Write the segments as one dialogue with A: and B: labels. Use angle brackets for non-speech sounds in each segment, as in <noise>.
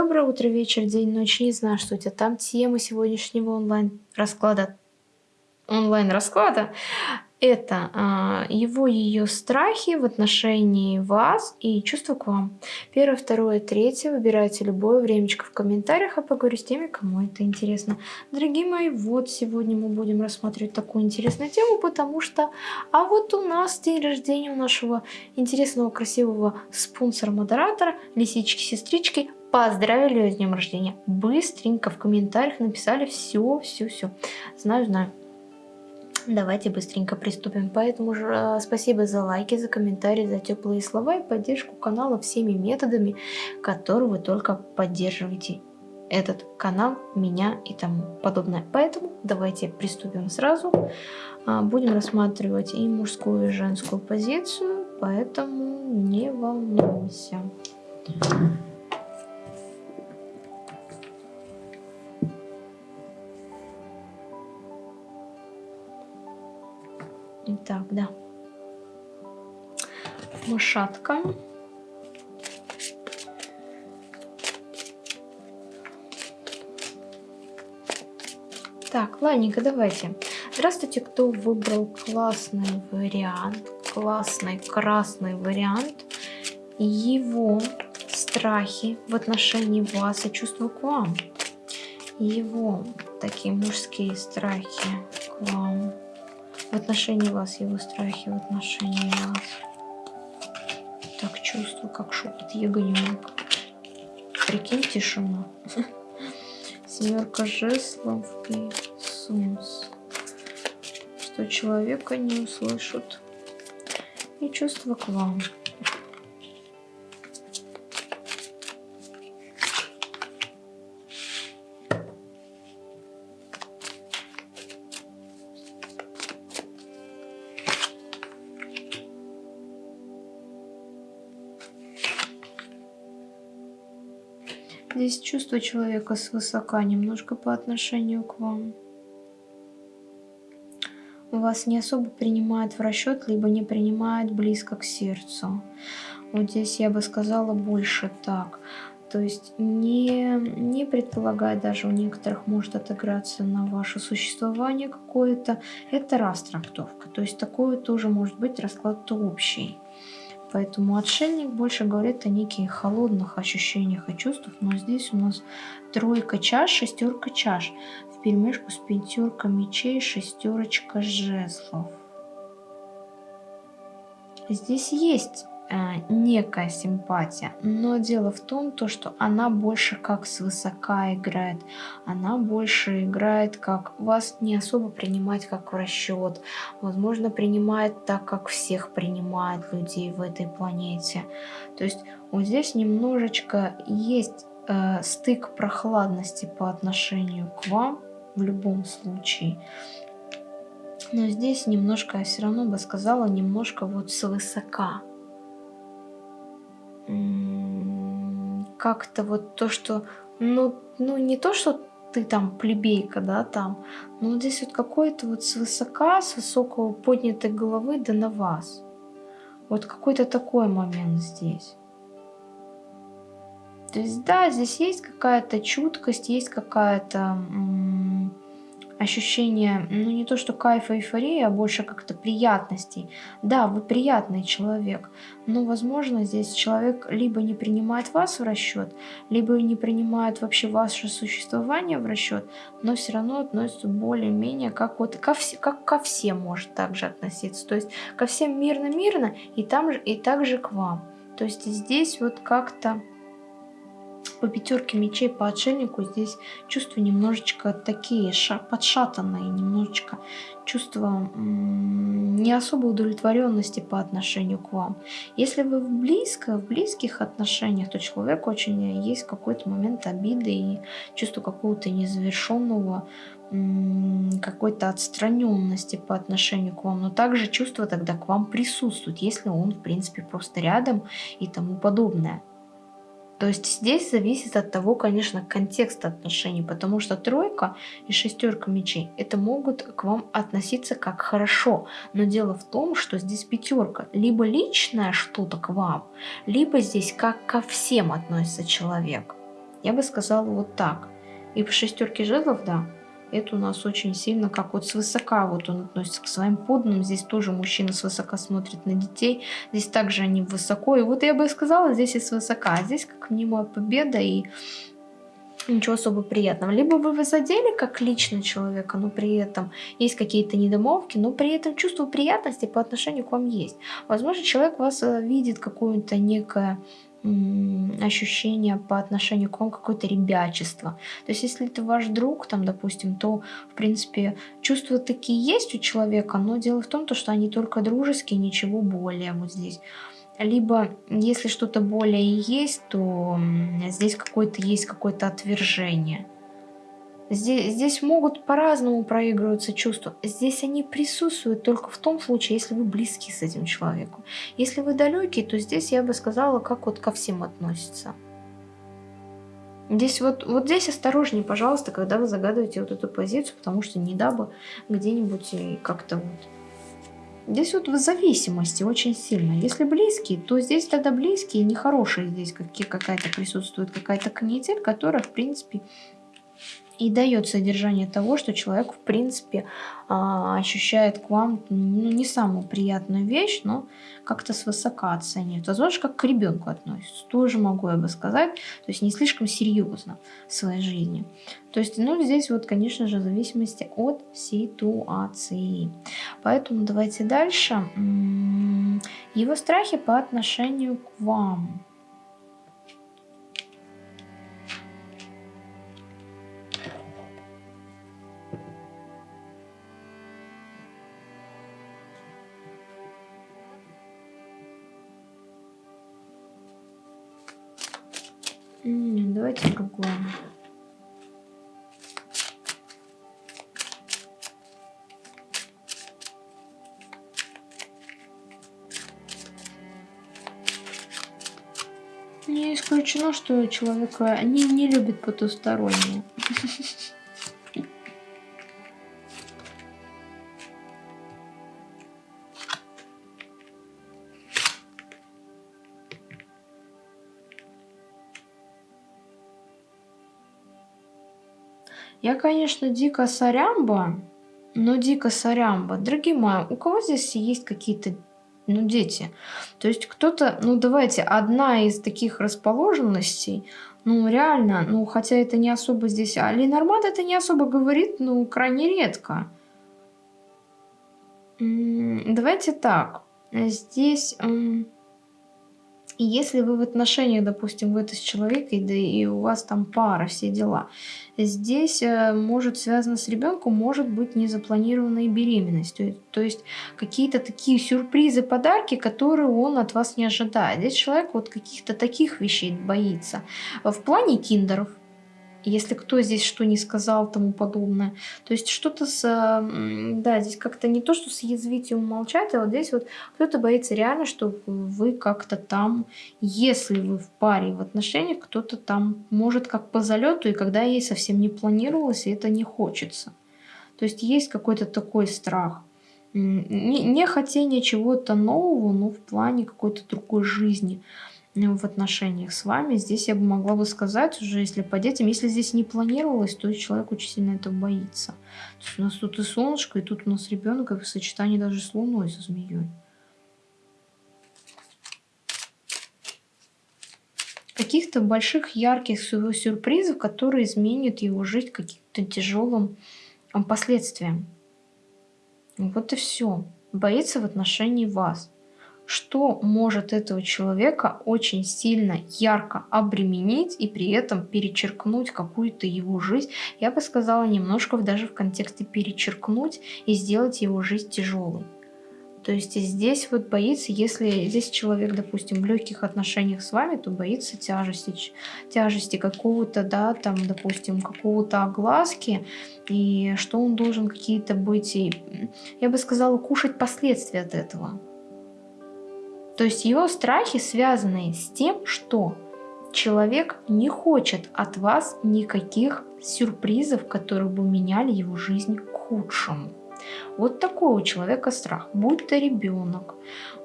A: Доброе утро, вечер, день, ночь. Не знаю, что у тебя там. Тема сегодняшнего онлайн-расклада. Онлайн-расклада это а, его ее страхи в отношении вас и чувства к вам. Первое, второе, третье. Выбирайте любое времечко в комментариях, а поговорю с теми, кому это интересно. Дорогие мои, вот сегодня мы будем рассматривать такую интересную тему, потому что, а вот у нас день рождения у нашего интересного, красивого спонсора-модератора, лисички-сестрички, Поздравили ее с днем рождения. Быстренько в комментариях написали все, все, все. Знаю, знаю. Давайте быстренько приступим. Поэтому же э, спасибо за лайки, за комментарии, за теплые слова и поддержку канала всеми методами, которые вы только поддерживаете этот канал, меня и тому подобное. Поэтому давайте приступим сразу. А, будем рассматривать и мужскую, и женскую позицию, поэтому не волнуйся. Так, да. Мышатка. Так, ладненько, давайте. Здравствуйте, кто выбрал классный вариант, классный красный вариант. Его страхи в отношении вас и чувства к вам. Его такие мужские страхи к вам в отношении вас, его страхи в отношении вас. Так чувствую, как шепот ягненок. Прикинь, тишина. <laughs> Семерка жезлов и солнце. Что человека не услышат. И чувство к вам. Здесь чувство человека свысока немножко по отношению к вам. Вас не особо принимают в расчет, либо не принимают близко к сердцу. Вот здесь я бы сказала больше так. То есть не, не предполагая даже у некоторых может отыграться на ваше существование какое-то. Это раз. То есть такое тоже может быть расклад общий. Поэтому отшельник больше говорит о неких холодных ощущениях и чувствах. Но здесь у нас тройка чаш, шестерка чаш. В перемешку с пятерка мечей, шестерочка жезлов. Здесь есть некая симпатия, но дело в том, то, что она больше как свысока играет, она больше играет как вас не особо принимать как в расчет, возможно принимает так, как всех принимают людей в этой планете. То есть вот здесь немножечко есть э, стык прохладности по отношению к вам в любом случае. Но здесь немножко, я все равно бы сказала, немножко вот свысока как-то вот то, что, ну, ну не то, что ты там плебейка, да, там, но здесь вот какое-то вот свысока, с высокого поднятой головы да на вас. Вот какой-то такой момент здесь. То есть, да, здесь есть какая-то чуткость, есть какая-то ощущение, ну не то что кайфа, эйфории, а больше как-то приятностей. Да, вы приятный человек, но возможно здесь человек либо не принимает вас в расчет, либо не принимает вообще ваше существование в расчет, но все равно относится более-менее как вот ко, все, как ко всем может также относиться. То есть ко всем мирно-мирно и, там же, и также к вам. То есть здесь вот как-то по пятерке мечей по отшельнику здесь чувства немножечко такие подшатанные, немножечко чувство не особо удовлетворенности по отношению к вам. Если вы в близко, в близких отношениях, то человек очень есть какой-то момент обиды и чувство какого-то незавершенного какой-то отстраненности по отношению к вам, но также чувство тогда к вам присутствует, если он, в принципе, просто рядом и тому подобное. То есть здесь зависит от того, конечно, контекста отношений, потому что тройка и шестерка мечей это могут к вам относиться как хорошо, но дело в том, что здесь пятерка, либо личное что-то к вам, либо здесь как ко всем относится человек. Я бы сказала вот так. И по шестерке жезлов, да, это у нас очень сильно, как вот свысока вот он относится к своим подданным. Здесь тоже мужчина свысока смотрит на детей. Здесь также они высоко. И вот я бы сказала, здесь и свысока. А здесь как мнимая победа и ничего особо приятного. Либо вы задели как лично человека, но при этом есть какие-то недомовки, но при этом чувство приятности по отношению к вам есть. Возможно, человек вас э, видит какое-то некое ощущение по отношению к вам какое-то ребячество. То есть, если это ваш друг, там, допустим, то, в принципе, чувства такие есть у человека, но дело в том, то, что они только дружеские, ничего более вот здесь. Либо, если что-то более есть, то здесь какое-то есть какое-то отвержение. Здесь, здесь могут по-разному проигрываться чувства. Здесь они присутствуют только в том случае, если вы близки с этим человеком. Если вы далекий, то здесь я бы сказала, как вот ко всем относится. Здесь вот, вот здесь осторожнее, пожалуйста, когда вы загадываете вот эту позицию, потому что не дабы где-нибудь как-то вот... Здесь вот в зависимости очень сильно. Если близкие, то здесь тогда близкие, нехорошие здесь какая-то присутствует, какая-то канитель, которая, в принципе, и дает содержание того, что человек, в принципе, а, ощущает к вам ну, не самую приятную вещь, но как-то свысока оценивает. Возможно, как к ребенку относится. Тоже могу я бы сказать. То есть не слишком серьезно в своей жизни. То есть, ну, здесь вот, конечно же, в зависимости от ситуации. Поэтому давайте дальше. Его страхи по отношению к вам. Давайте другое. Не исключено, что человека не, не любит потустороннее. <laughs> Я, конечно, дико сорямба, но дико сорямба. Дорогие мои, у кого здесь есть какие-то ну, дети. То есть кто-то, ну, давайте, одна из таких расположенностей, ну, реально, ну, хотя это не особо здесь, а Ленормат это не особо говорит, ну, крайне редко. Давайте так, здесь... И если вы в отношениях, допустим, вы это с человеком, да и у вас там пара, все дела, здесь э, может связано с ребенком, может быть незапланированная беременность. То, то есть какие-то такие сюрпризы, подарки, которые он от вас не ожидает. Здесь человек вот каких-то таких вещей боится. В плане киндеров, если кто здесь что не сказал, тому подобное. То есть что-то с... Да, здесь как-то не то, что съязвить и умолчать, а вот здесь вот кто-то боится реально, что вы как-то там, если вы в паре, в отношениях, кто-то там может как по залету, и когда ей совсем не планировалось, и это не хочется. То есть есть какой-то такой страх. Не, не хотение чего-то нового, но в плане какой-то другой жизни в отношениях с вами. Здесь я бы могла бы сказать уже, если по детям, если здесь не планировалось, то человек очень сильно этого боится. То есть у нас тут и солнышко, и тут у нас ребенок, и в сочетании даже с луной, со змеей. Каких-то больших ярких сюрпризов, которые изменят его жизнь каким-то тяжелым последствиям. Вот и все. Боится в отношении вас что может этого человека очень сильно ярко обременить и при этом перечеркнуть какую-то его жизнь. Я бы сказала немножко даже в контексте перечеркнуть и сделать его жизнь тяжелой. То есть здесь вот боится, если здесь человек, допустим, в легких отношениях с вами, то боится тяжести, тяжести какого-то, да, там, допустим, какого-то огласки, и что он должен какие-то быть, и, я бы сказала, кушать последствия от этого. То есть его страхи связаны с тем, что человек не хочет от вас никаких сюрпризов, которые бы меняли его жизнь к худшему. Вот такой у человека страх. Будь то ребенок,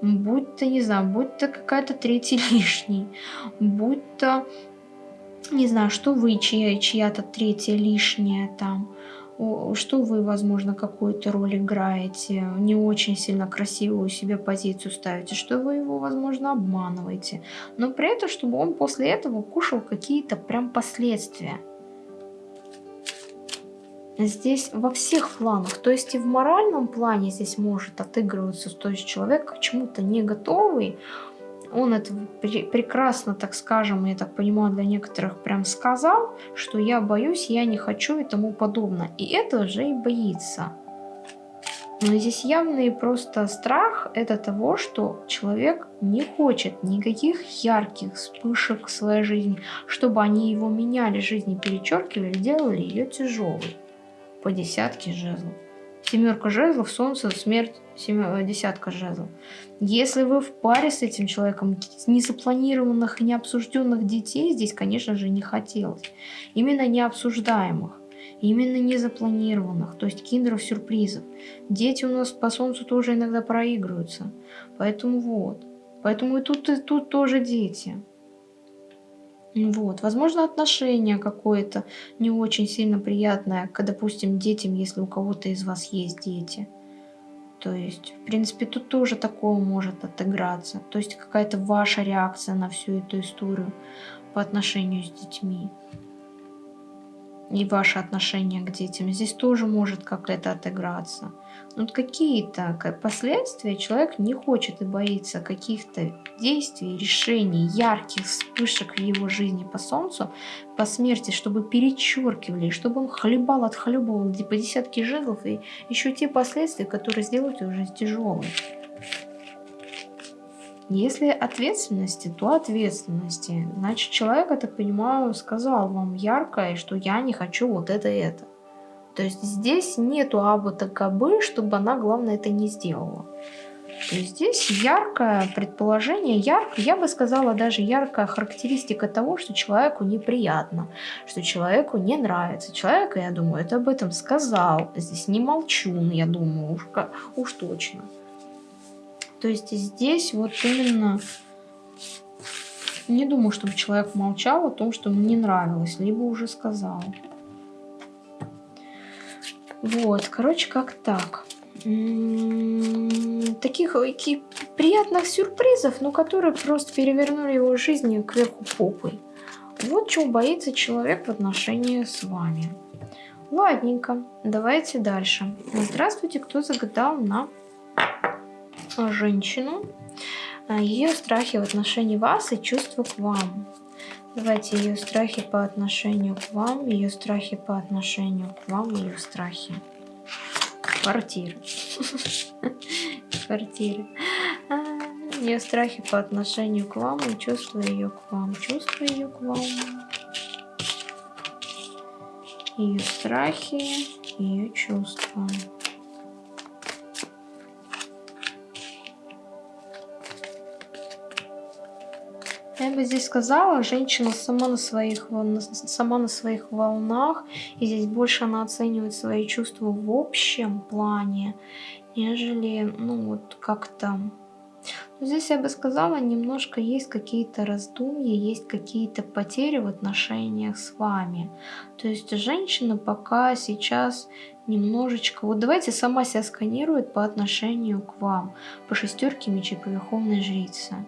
A: будь то, не знаю, будь то какая-то третий лишний, будь то не знаю, что вы, чья, чья-то третья лишняя там, что вы, возможно, какую-то роль играете, не очень сильно красивую себе позицию ставите, что вы его, возможно, обманываете, но при этом, чтобы он после этого кушал какие-то прям последствия. Здесь во всех планах, то есть и в моральном плане здесь может отыгрываться, то есть человек к чему-то не готовый, он это прекрасно, так скажем, я так понимаю, для некоторых прям сказал, что я боюсь, я не хочу и тому подобное. И это же и боится. Но здесь явный просто страх это того, что человек не хочет никаких ярких вспышек в своей жизни, чтобы они его меняли, жизни перечеркивали, делали ее тяжелой по десятке жезлов. Семерка жезлов, солнце, смерть, семер... десятка жезлов. Если вы в паре с этим человеком, незапланированных и необсужденных детей здесь, конечно же, не хотелось. Именно необсуждаемых. Именно незапланированных, то есть киндеров-сюрпризов. Дети у нас по солнцу тоже иногда проигрываются. Поэтому вот. Поэтому и тут, и тут тоже дети. Вот. Возможно, отношение какое-то не очень сильно приятное к, допустим, детям, если у кого-то из вас есть дети. То есть, в принципе, тут тоже такое может отыграться. То есть, какая-то ваша реакция на всю эту историю по отношению с детьми и ваше отношение к детям. Здесь тоже может как-то отыграться. Но какие-то последствия человек не хочет и боится каких-то действий, решений, ярких вспышек в его жизни по солнцу, по смерти, чтобы перечеркивали, чтобы он хлебал, отхлебывал по десятки жезлов и еще те последствия, которые сделают его жизнь тяжелой. Если ответственности, то ответственности. Значит, человек, я так понимаю, сказал вам ярко, что я не хочу вот это и это. То есть здесь нету абы такабы, чтобы она, главное, это не сделала. То есть здесь яркое предположение, ярко, я бы сказала, даже яркая характеристика того, что человеку неприятно, что человеку не нравится. Человек, я думаю, это об этом сказал. Здесь не молчун, я думаю, уж, уж точно. То есть здесь вот именно не думаю, чтобы человек молчал о том, что ему не нравилось, либо уже сказал. Вот, короче, как так. Таких приятных сюрпризов, но которые просто перевернули его жизнь кверху попой. Вот чего боится человек в отношении с вами. Ладненько, давайте дальше. Здравствуйте, кто загадал на женщину, а, ее страхи в отношении вас и чувства к вам. Давайте ее страхи по отношению к вам, ее страхи по отношению к вам, ее страхи. Квартиры. <laughs> Квартиры. А, ее страхи по отношению к вам и чувства ее к вам. Чувства ее к вам. Ее страхи, ее чувства. Я бы здесь сказала, женщина сама на своих, сама на своих волнах, и здесь больше она оценивает свои чувства в общем плане, нежели, ну, вот как-то... Здесь я бы сказала, немножко есть какие-то раздумья, есть какие-то потери в отношениях с вами. То есть женщина пока сейчас немножечко... Вот давайте сама себя сканирует по отношению к вам, по шестерке мечей, по верховной жрице.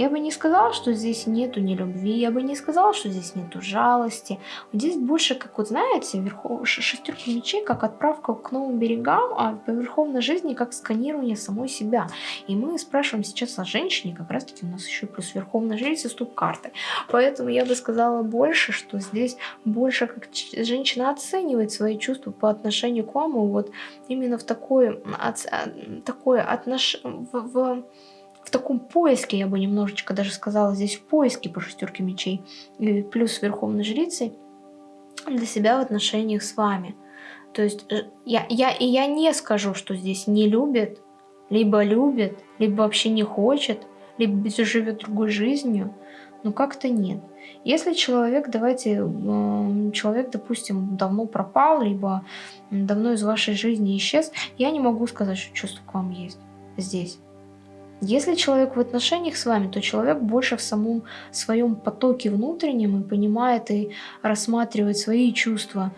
A: Я бы не сказала, что здесь нету ни любви, я бы не сказала, что здесь нету жалости. Здесь больше, как вот знаете, верхов... шестерка мечей, как отправка к новым берегам, а по верховной жизни как сканирование самой себя. И мы спрашиваем сейчас о женщине, как раз таки у нас еще плюс верховная жрица, стоп карты. Поэтому я бы сказала больше, что здесь больше как женщина оценивает свои чувства по отношению к вам, и вот именно в такое, от, такое отношение, в в таком поиске, я бы немножечко даже сказала, здесь в поиске по шестерке мечей, и плюс верховной жрицей, для себя в отношениях с вами. То есть э, я, я, и я не скажу, что здесь не любит, либо любит, либо вообще не хочет, либо живет другой жизнью, но как-то нет. Если человек, давайте, человек, допустим, давно пропал, либо давно из вашей жизни исчез, я не могу сказать, что чувство к вам есть здесь. Если человек в отношениях с вами, то человек больше в самом своем потоке внутреннем и понимает и рассматривает свои чувства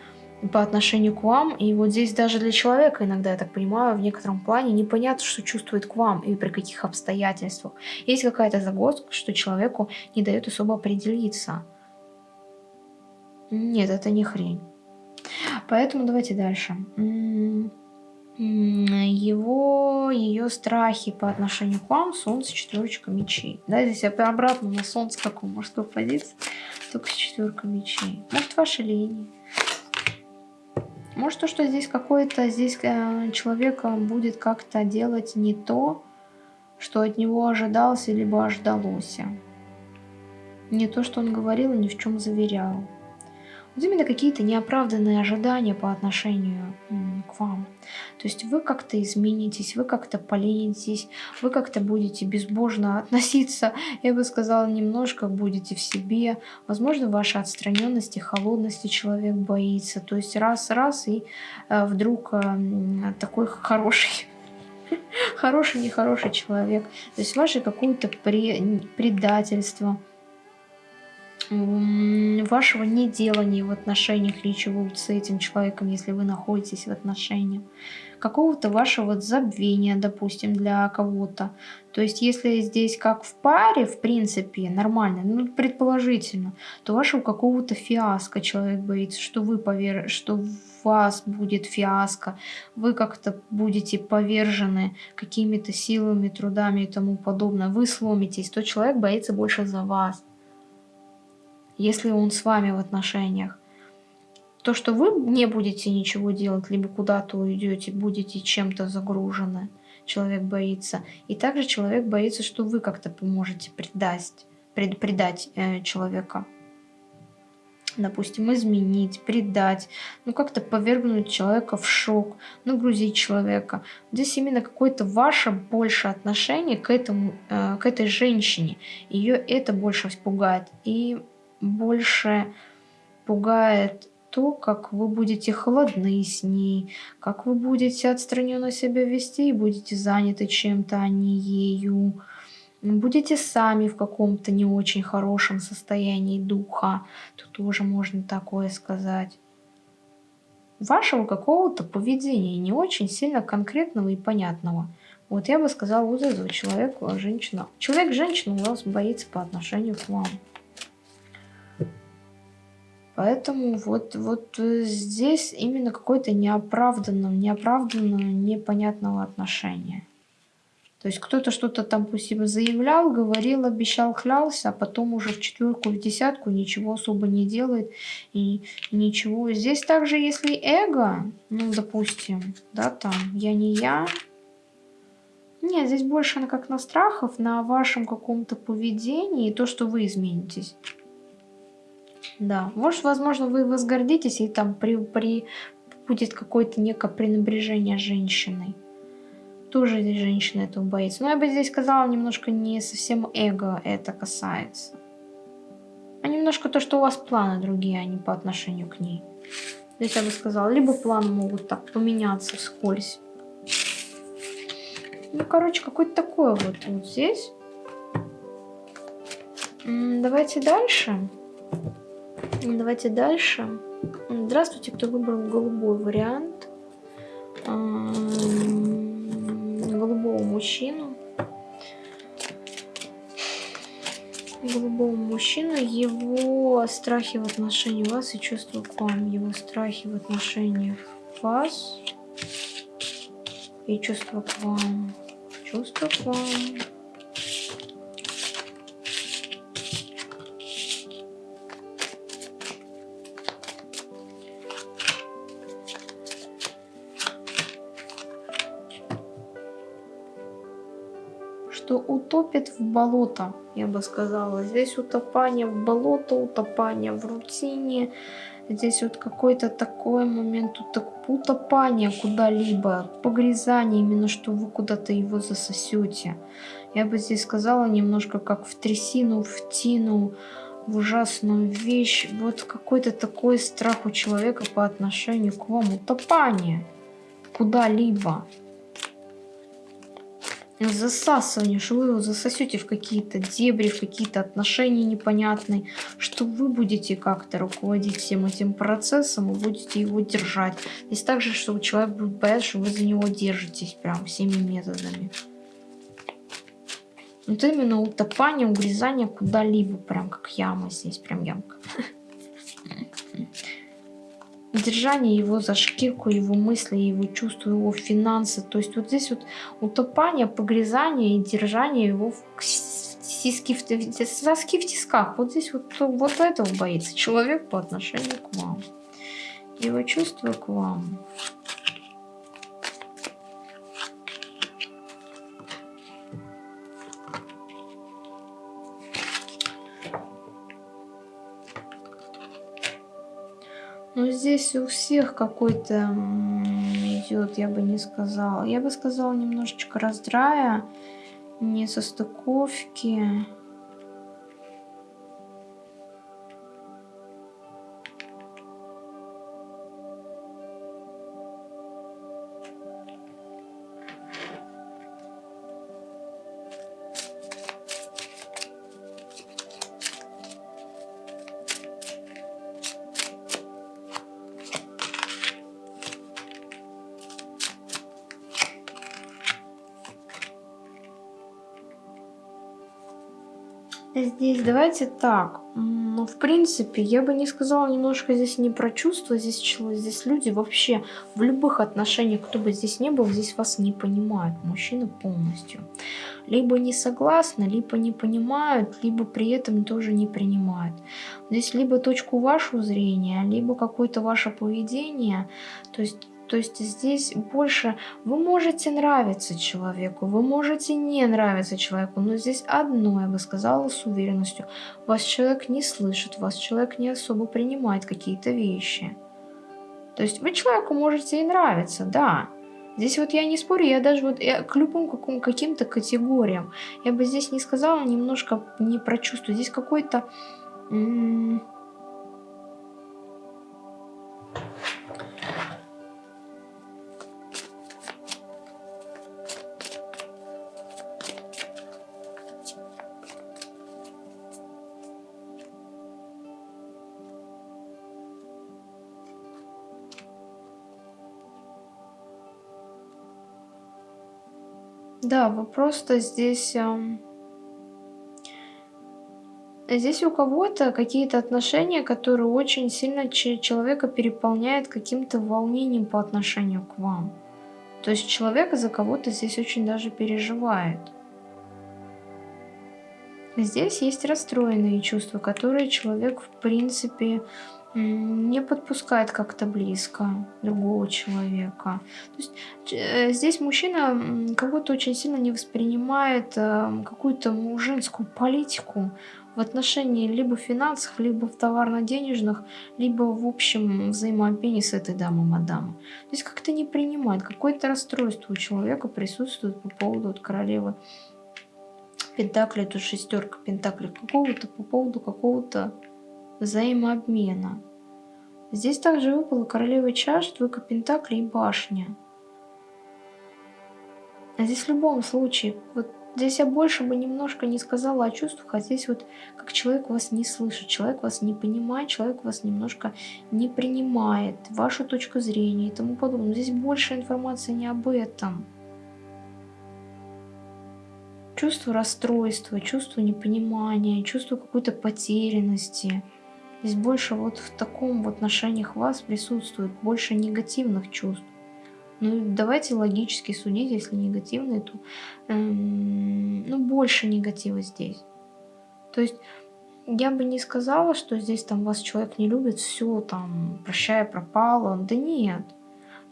A: по отношению к вам. И вот здесь даже для человека иногда, я так понимаю, в некотором плане непонятно, что чувствует к вам и при каких обстоятельствах. Есть какая-то загвоздка, что человеку не дает особо определиться. Нет, это не хрень. Поэтому давайте дальше. Его, ее страхи по отношению к вам, солнце, четверочка мечей. Да, здесь обратно на солнце какой мужской позиции, только четверка мечей. Может, ваши линии. Может, то, что здесь какой-то, здесь э, человек будет как-то делать не то, что от него ожидался, либо ожидалось. Не то, что он говорил ни в чем заверял. Вот именно какие-то неоправданные ожидания по отношению к вам. То есть вы как-то изменитесь, вы как-то поленитесь, вы как-то будете безбожно <laughs> относиться, я бы сказала, немножко будете в себе. Возможно, вашей отстраненности, холодности человек боится. То есть раз-раз и э, вдруг э, такой хороший <laughs> хороший, нехороший человек. То есть ваше какое-то предательство, вашего неделания в отношениях ничего с этим человеком, если вы находитесь в отношениях, какого-то вашего забвения, допустим, для кого-то. То есть, если здесь как в паре, в принципе, нормально, ну, предположительно, то вашего какого-то фиаско человек боится, что вы повер... что у вас будет фиаско, вы как-то будете повержены какими-то силами, трудами и тому подобное, вы сломитесь, то человек боится больше за вас если он с вами в отношениях. То, что вы не будете ничего делать, либо куда-то уйдете, будете чем-то загружены, человек боится. И также человек боится, что вы как-то поможете предать, пред, предать э, человека. Допустим, изменить, предать, ну как-то повергнуть человека в шок, нагрузить человека. Здесь именно какое-то ваше больше отношение к, этому, э, к этой женщине. Ее это больше испугает. И больше пугает то, как вы будете холодны с ней, как вы будете отстраненно себя вести и будете заняты чем-то, а не ею. Будете сами в каком-то не очень хорошем состоянии духа, тут тоже можно такое сказать. Вашего какого-то поведения не очень сильно конкретного и понятного. Вот я бы сказала вот этого человека, женщина. Человек-женщина у вас боится по отношению к вам. Поэтому вот, вот э, здесь именно какое-то неоправданное, неоправданное, непонятного отношения. То есть кто-то что-то там пусть себе заявлял, говорил, обещал, клялся, а потом уже в четверку, в десятку ничего особо не делает и ничего. Здесь также, если эго, ну, допустим, да, там, я не я. Нет, здесь больше на как на страхов, на вашем каком-то поведении и то, что вы изменитесь. Да, может, возможно, вы возгордитесь, и там при, при, будет какое-то некое пренебрежение женщиной. Тоже женщина этого боится. Но я бы здесь сказала, немножко не совсем эго это касается. А немножко то, что у вас планы другие, а не по отношению к ней. Здесь я бы сказала, либо планы могут так поменяться вскользь. Ну, короче, какой-то такой вот, вот здесь. Давайте дальше. Давайте дальше. Здравствуйте, кто выбрал голубой вариант. Голубого мужчину. Голубого мужчину, его страхи в отношении вас и чувства к вам, его страхи в отношении вас и чувства к вам, чувства к вам. Что утопит в болото, я бы сказала. Здесь утопание в болото, утопание в рутине. Здесь вот какой-то такой момент утопания куда-либо, погрязание, именно что вы куда-то его засосете. Я бы здесь сказала немножко как в трясину, в тину, в ужасную вещь. Вот какой-то такой страх у человека по отношению к вам, утопание куда-либо. Засасывание, что вы его засосете в какие-то дебри, в какие-то отношения непонятные, что вы будете как-то руководить всем этим процессом и будете его держать. Здесь также, что человек будет бояться, что вы за него держитесь прям всеми методами. Вот именно утопание, угрызание куда-либо, прям как яма здесь, прям ямка. <laughs> Держание его за шкирку, его мысли, его чувства, его финансы. То есть вот здесь вот утопание, погрязание и держание его в сиски, в, соски в тисках. Вот здесь вот, вот этого боится человек по отношению к вам. Его чувства к вам. Здесь у всех какой-то идет, я бы не сказала. Я бы сказала немножечко раздрая, не Здесь давайте так. Ну, в принципе, я бы не сказала немножко здесь не про чувства, здесь, здесь люди вообще в любых отношениях, кто бы здесь не был, здесь вас не понимают, мужчина полностью. Либо не согласны, либо не понимают, либо при этом тоже не принимают. Здесь либо точку вашего зрения, либо какое-то ваше поведение, то есть то есть здесь больше вы можете нравиться человеку, вы можете не нравиться человеку, но здесь одно, я бы сказала с уверенностью, вас человек не слышит, вас человек не особо принимает какие-то вещи. То есть вы человеку можете и нравиться, да. Здесь вот я не спорю, я даже вот я к любым каким-то категориям, я бы здесь не сказала немножко не про чувство, здесь какой-то Да, вы просто здесь... Здесь у кого-то какие-то отношения, которые очень сильно человека переполняют каким-то волнением по отношению к вам. То есть человек за кого-то здесь очень даже переживает. Здесь есть расстроенные чувства, которые человек в принципе не подпускает как-то близко другого человека. То есть э, здесь мужчина будто очень сильно не воспринимает э, какую-то женскую политику в отношении либо финансов, либо в товарно-денежных, либо в общем взаимообмене с этой дамой мадамой. То есть как-то не принимает, какое-то расстройство у человека присутствует по поводу вот, королевы Пентакли, тут шестерка Пентакли какого-то, по поводу какого-то взаимообмена. Здесь также выпала королева чаш, двойка пентаклей и башня. А здесь в любом случае, вот здесь я больше бы немножко не сказала о чувствах, а здесь вот как человек вас не слышит, человек вас не понимает, человек вас немножко не принимает, вашу точку зрения и тому подобное. Здесь больше информации не об этом. Чувство расстройства, чувство непонимания, чувство какой-то потерянности – Здесь больше вот в таком в отношениях вас присутствует больше негативных чувств. Ну, давайте логически судить, если негативные, то эм, ну, больше негатива здесь. То есть я бы не сказала, что здесь там вас человек не любит, все там, прощай, пропало. Да нет.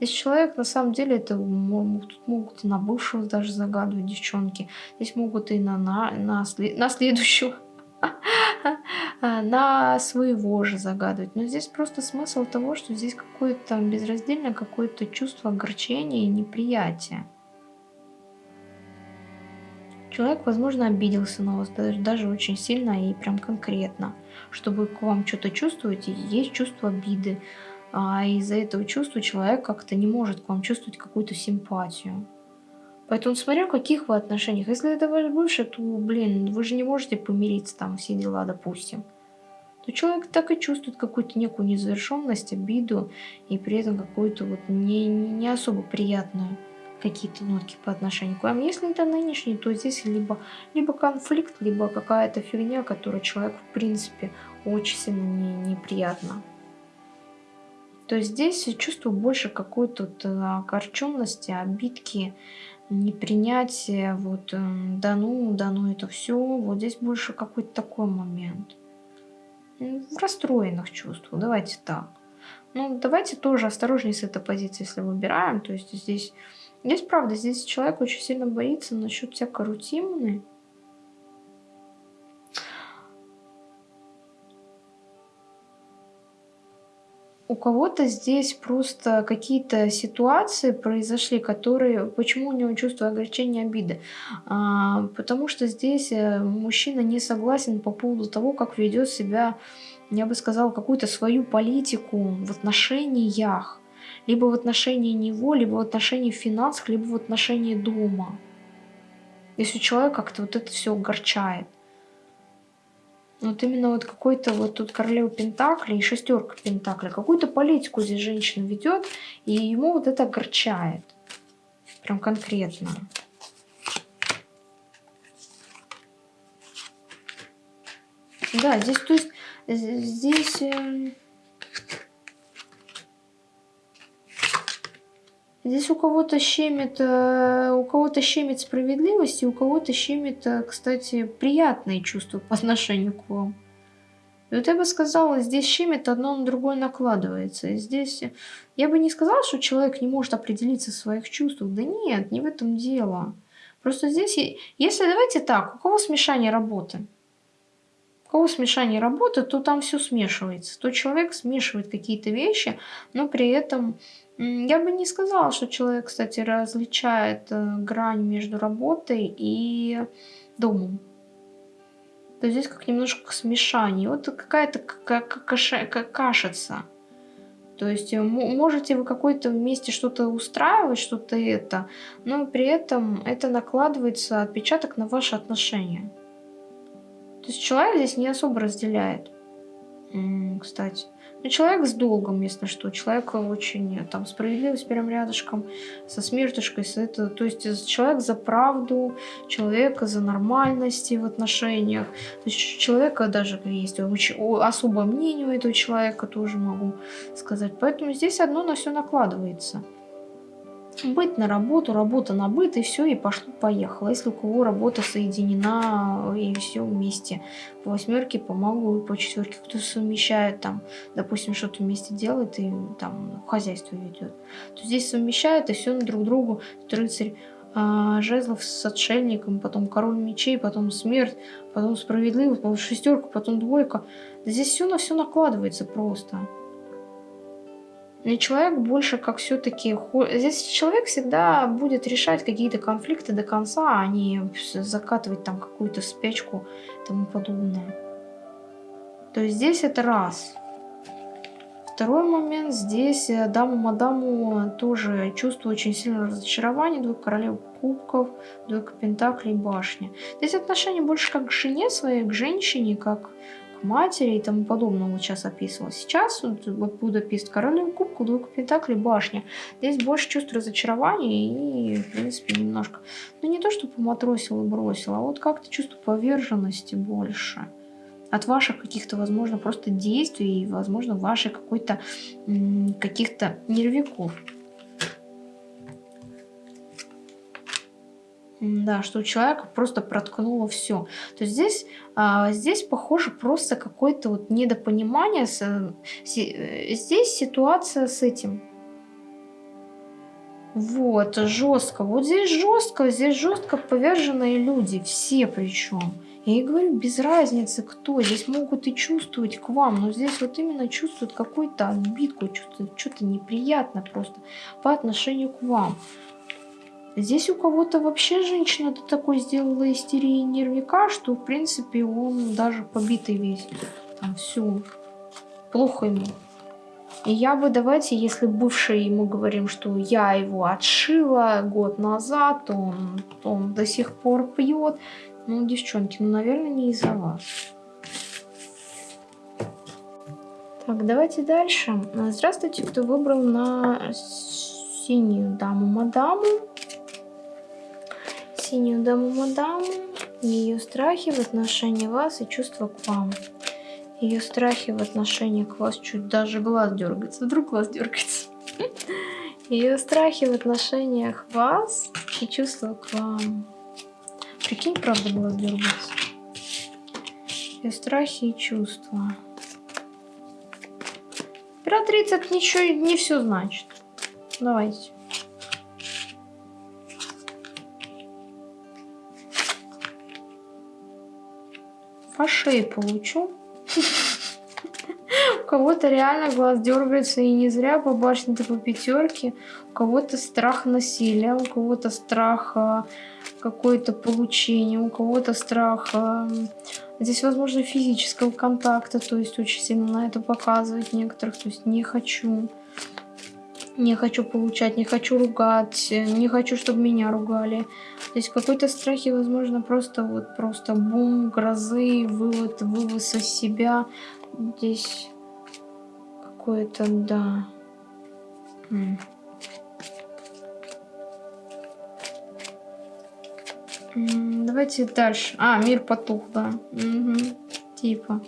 A: Здесь человек, на самом деле, это тут могут на бывшего даже загадывать девчонки. Здесь могут и на, на, на, на следующего <laughs> на своего же загадывать. Но здесь просто смысл того, что здесь какое-то безраздельное какое-то чувство огорчения и неприятия. Человек, возможно, обиделся на вас даже, даже очень сильно и прям конкретно. Чтобы к вам что-то чувствовать, есть чувство обиды. А из-за этого чувства человек как-то не может к вам чувствовать какую-то симпатию. Поэтому смотря в каких вы отношениях. Если это ваш бывший, то, блин, вы же не можете помириться там все дела, допустим. То человек так и чувствует какую-то некую незавершенность, обиду и при этом какую-то вот не, не особо приятную какие-то нотки по отношению к вам. Если это нынешний, то здесь либо, либо конфликт, либо какая-то фигня, которая человеку в принципе очень сильно не, неприятна. То здесь чувствую больше какой-то вот э, огорченности, обидки, непринятия, вот, эм, да ну, да ну это все, вот здесь больше какой-то такой момент. В расстроенных чувствах, давайте так. Ну, давайте тоже осторожнее с этой позиции, если выбираем. То есть здесь, здесь правда, здесь человек очень сильно боится насчет всякой рутины. У кого-то здесь просто какие-то ситуации произошли, которые... Почему у него чувство огорчения, обиды? А, потому что здесь э, мужчина не согласен по поводу того, как ведет себя, я бы сказала, какую-то свою политику в отношениях. Либо в отношении него, либо в отношении финансов, либо в отношении дома. Если человек как-то вот это все огорчает. Вот именно вот какой-то вот тут королева Пентакли и шестерка Пентакли. Какую-то политику здесь женщина ведет, и ему вот это огорчает. Прям конкретно. Да, здесь, то есть, здесь... Здесь у кого-то щемит, э, у кого-то щемит справедливость, и у кого-то щемит, э, кстати, приятные чувства по отношению к вам. И вот я бы сказала, здесь щемит одно на другое накладывается. И здесь я бы не сказала, что человек не может определиться в своих чувствах. Да нет, не в этом дело. Просто здесь, если давайте так, у кого смешание работы? У кого смешание работы, то там все смешивается. То человек смешивает какие-то вещи, но при этом я бы не сказала, что человек, кстати, различает э, грань между работой и домом. То есть здесь как немножко смешание. Вот какая-то кашица. То есть э, можете вы какой-то вместе что-то устраивать, что-то это, но при этом это накладывается отпечаток на ваши отношения. То есть человек здесь не особо разделяет, кстати. Ну, человек с долгом, если что. Человек очень, э, там, справедливость прям рядышком, со смертушкой, с это, то есть э, человек за правду, человека за нормальности в отношениях. То есть человека даже есть очень, особое мнение у этого человека, тоже могу сказать. Поэтому здесь одно на все накладывается быть на работу, работа на быт, и все, и пошло-поехало. Если у кого работа соединена, и все вместе. По восьмерке, по магу и по четверке кто совмещает там, допустим, что-то вместе делает и там хозяйство ведет. То здесь совмещает, и все на друг другу. Рыцарь а, жезлов с отшельником, потом король мечей, потом смерть, потом справедливость, потом шестерка, потом двойка. Да здесь все на все накладывается просто. И человек больше как все-таки... Здесь человек всегда будет решать какие-то конфликты до конца, а не закатывать там какую-то спячку и тому подобное. То есть здесь это раз. Второй момент, здесь э, даму-мадаму тоже чувствую очень сильное разочарование. Двойка королев кубков, двойка пентаклей, башня. Здесь отношение больше как к жене своей, к женщине, как матери и тому подобное вот сейчас описывала. Сейчас вот, вот Будапест, королева кубку, двойка пентаклей, башня. Здесь больше чувств разочарования и, в принципе, немножко, ну не то, что поматросила и бросила, а вот как-то чувство поверженности больше от ваших каких-то, возможно, просто действий, возможно, ваших каких-то нервиков. Да, что у человека просто проткнуло все. То есть здесь, а, здесь похоже просто какое-то вот недопонимание. С, си, э, здесь ситуация с этим. Вот, жестко. Вот здесь жестко, здесь жестко поверженные люди, все причем. Я и говорю, без разницы кто. Здесь могут и чувствовать к вам, но здесь вот именно чувствуют какую-то обидку, что-то неприятное просто по отношению к вам. Здесь у кого-то вообще женщина до такой сделала истерии нервика, что в принципе он даже побитый весь. Там все плохо ему. И я бы, давайте, если бывший ему говорим, что я его отшила год назад, он, он до сих пор пьет. Ну, девчонки, ну, наверное, не из-за вас. Так, давайте дальше. Здравствуйте, кто выбрал на синюю даму-мадаму. Синюю даму-мадаму, ее страхи в отношении вас и чувства к вам. Ее страхи в отношении к вас чуть даже глаз дергается. Вдруг глаз дергается. <laughs> Ее страхи в отношениях вас и чувства к вам. Прикинь, правда, глаз дергается. Ее страхи и чувства. Императрица ничего не все значит. Давайте. По шее получу. У кого-то реально глаз дергается и не зря по башне-то по пятерке. У кого-то страх насилия, у кого-то страх какое-то получение, у кого-то страх... Здесь, возможно, физического контакта, то есть очень сильно на это показывать некоторых, то есть не хочу. Не хочу получать, не хочу ругать, не хочу, чтобы меня ругали. То есть какой-то страхи, возможно, просто вот просто бум, грозы, вывод, вывоз из себя. Здесь какое-то, да. Давайте дальше. А, мир потух, да. Угу. Типа.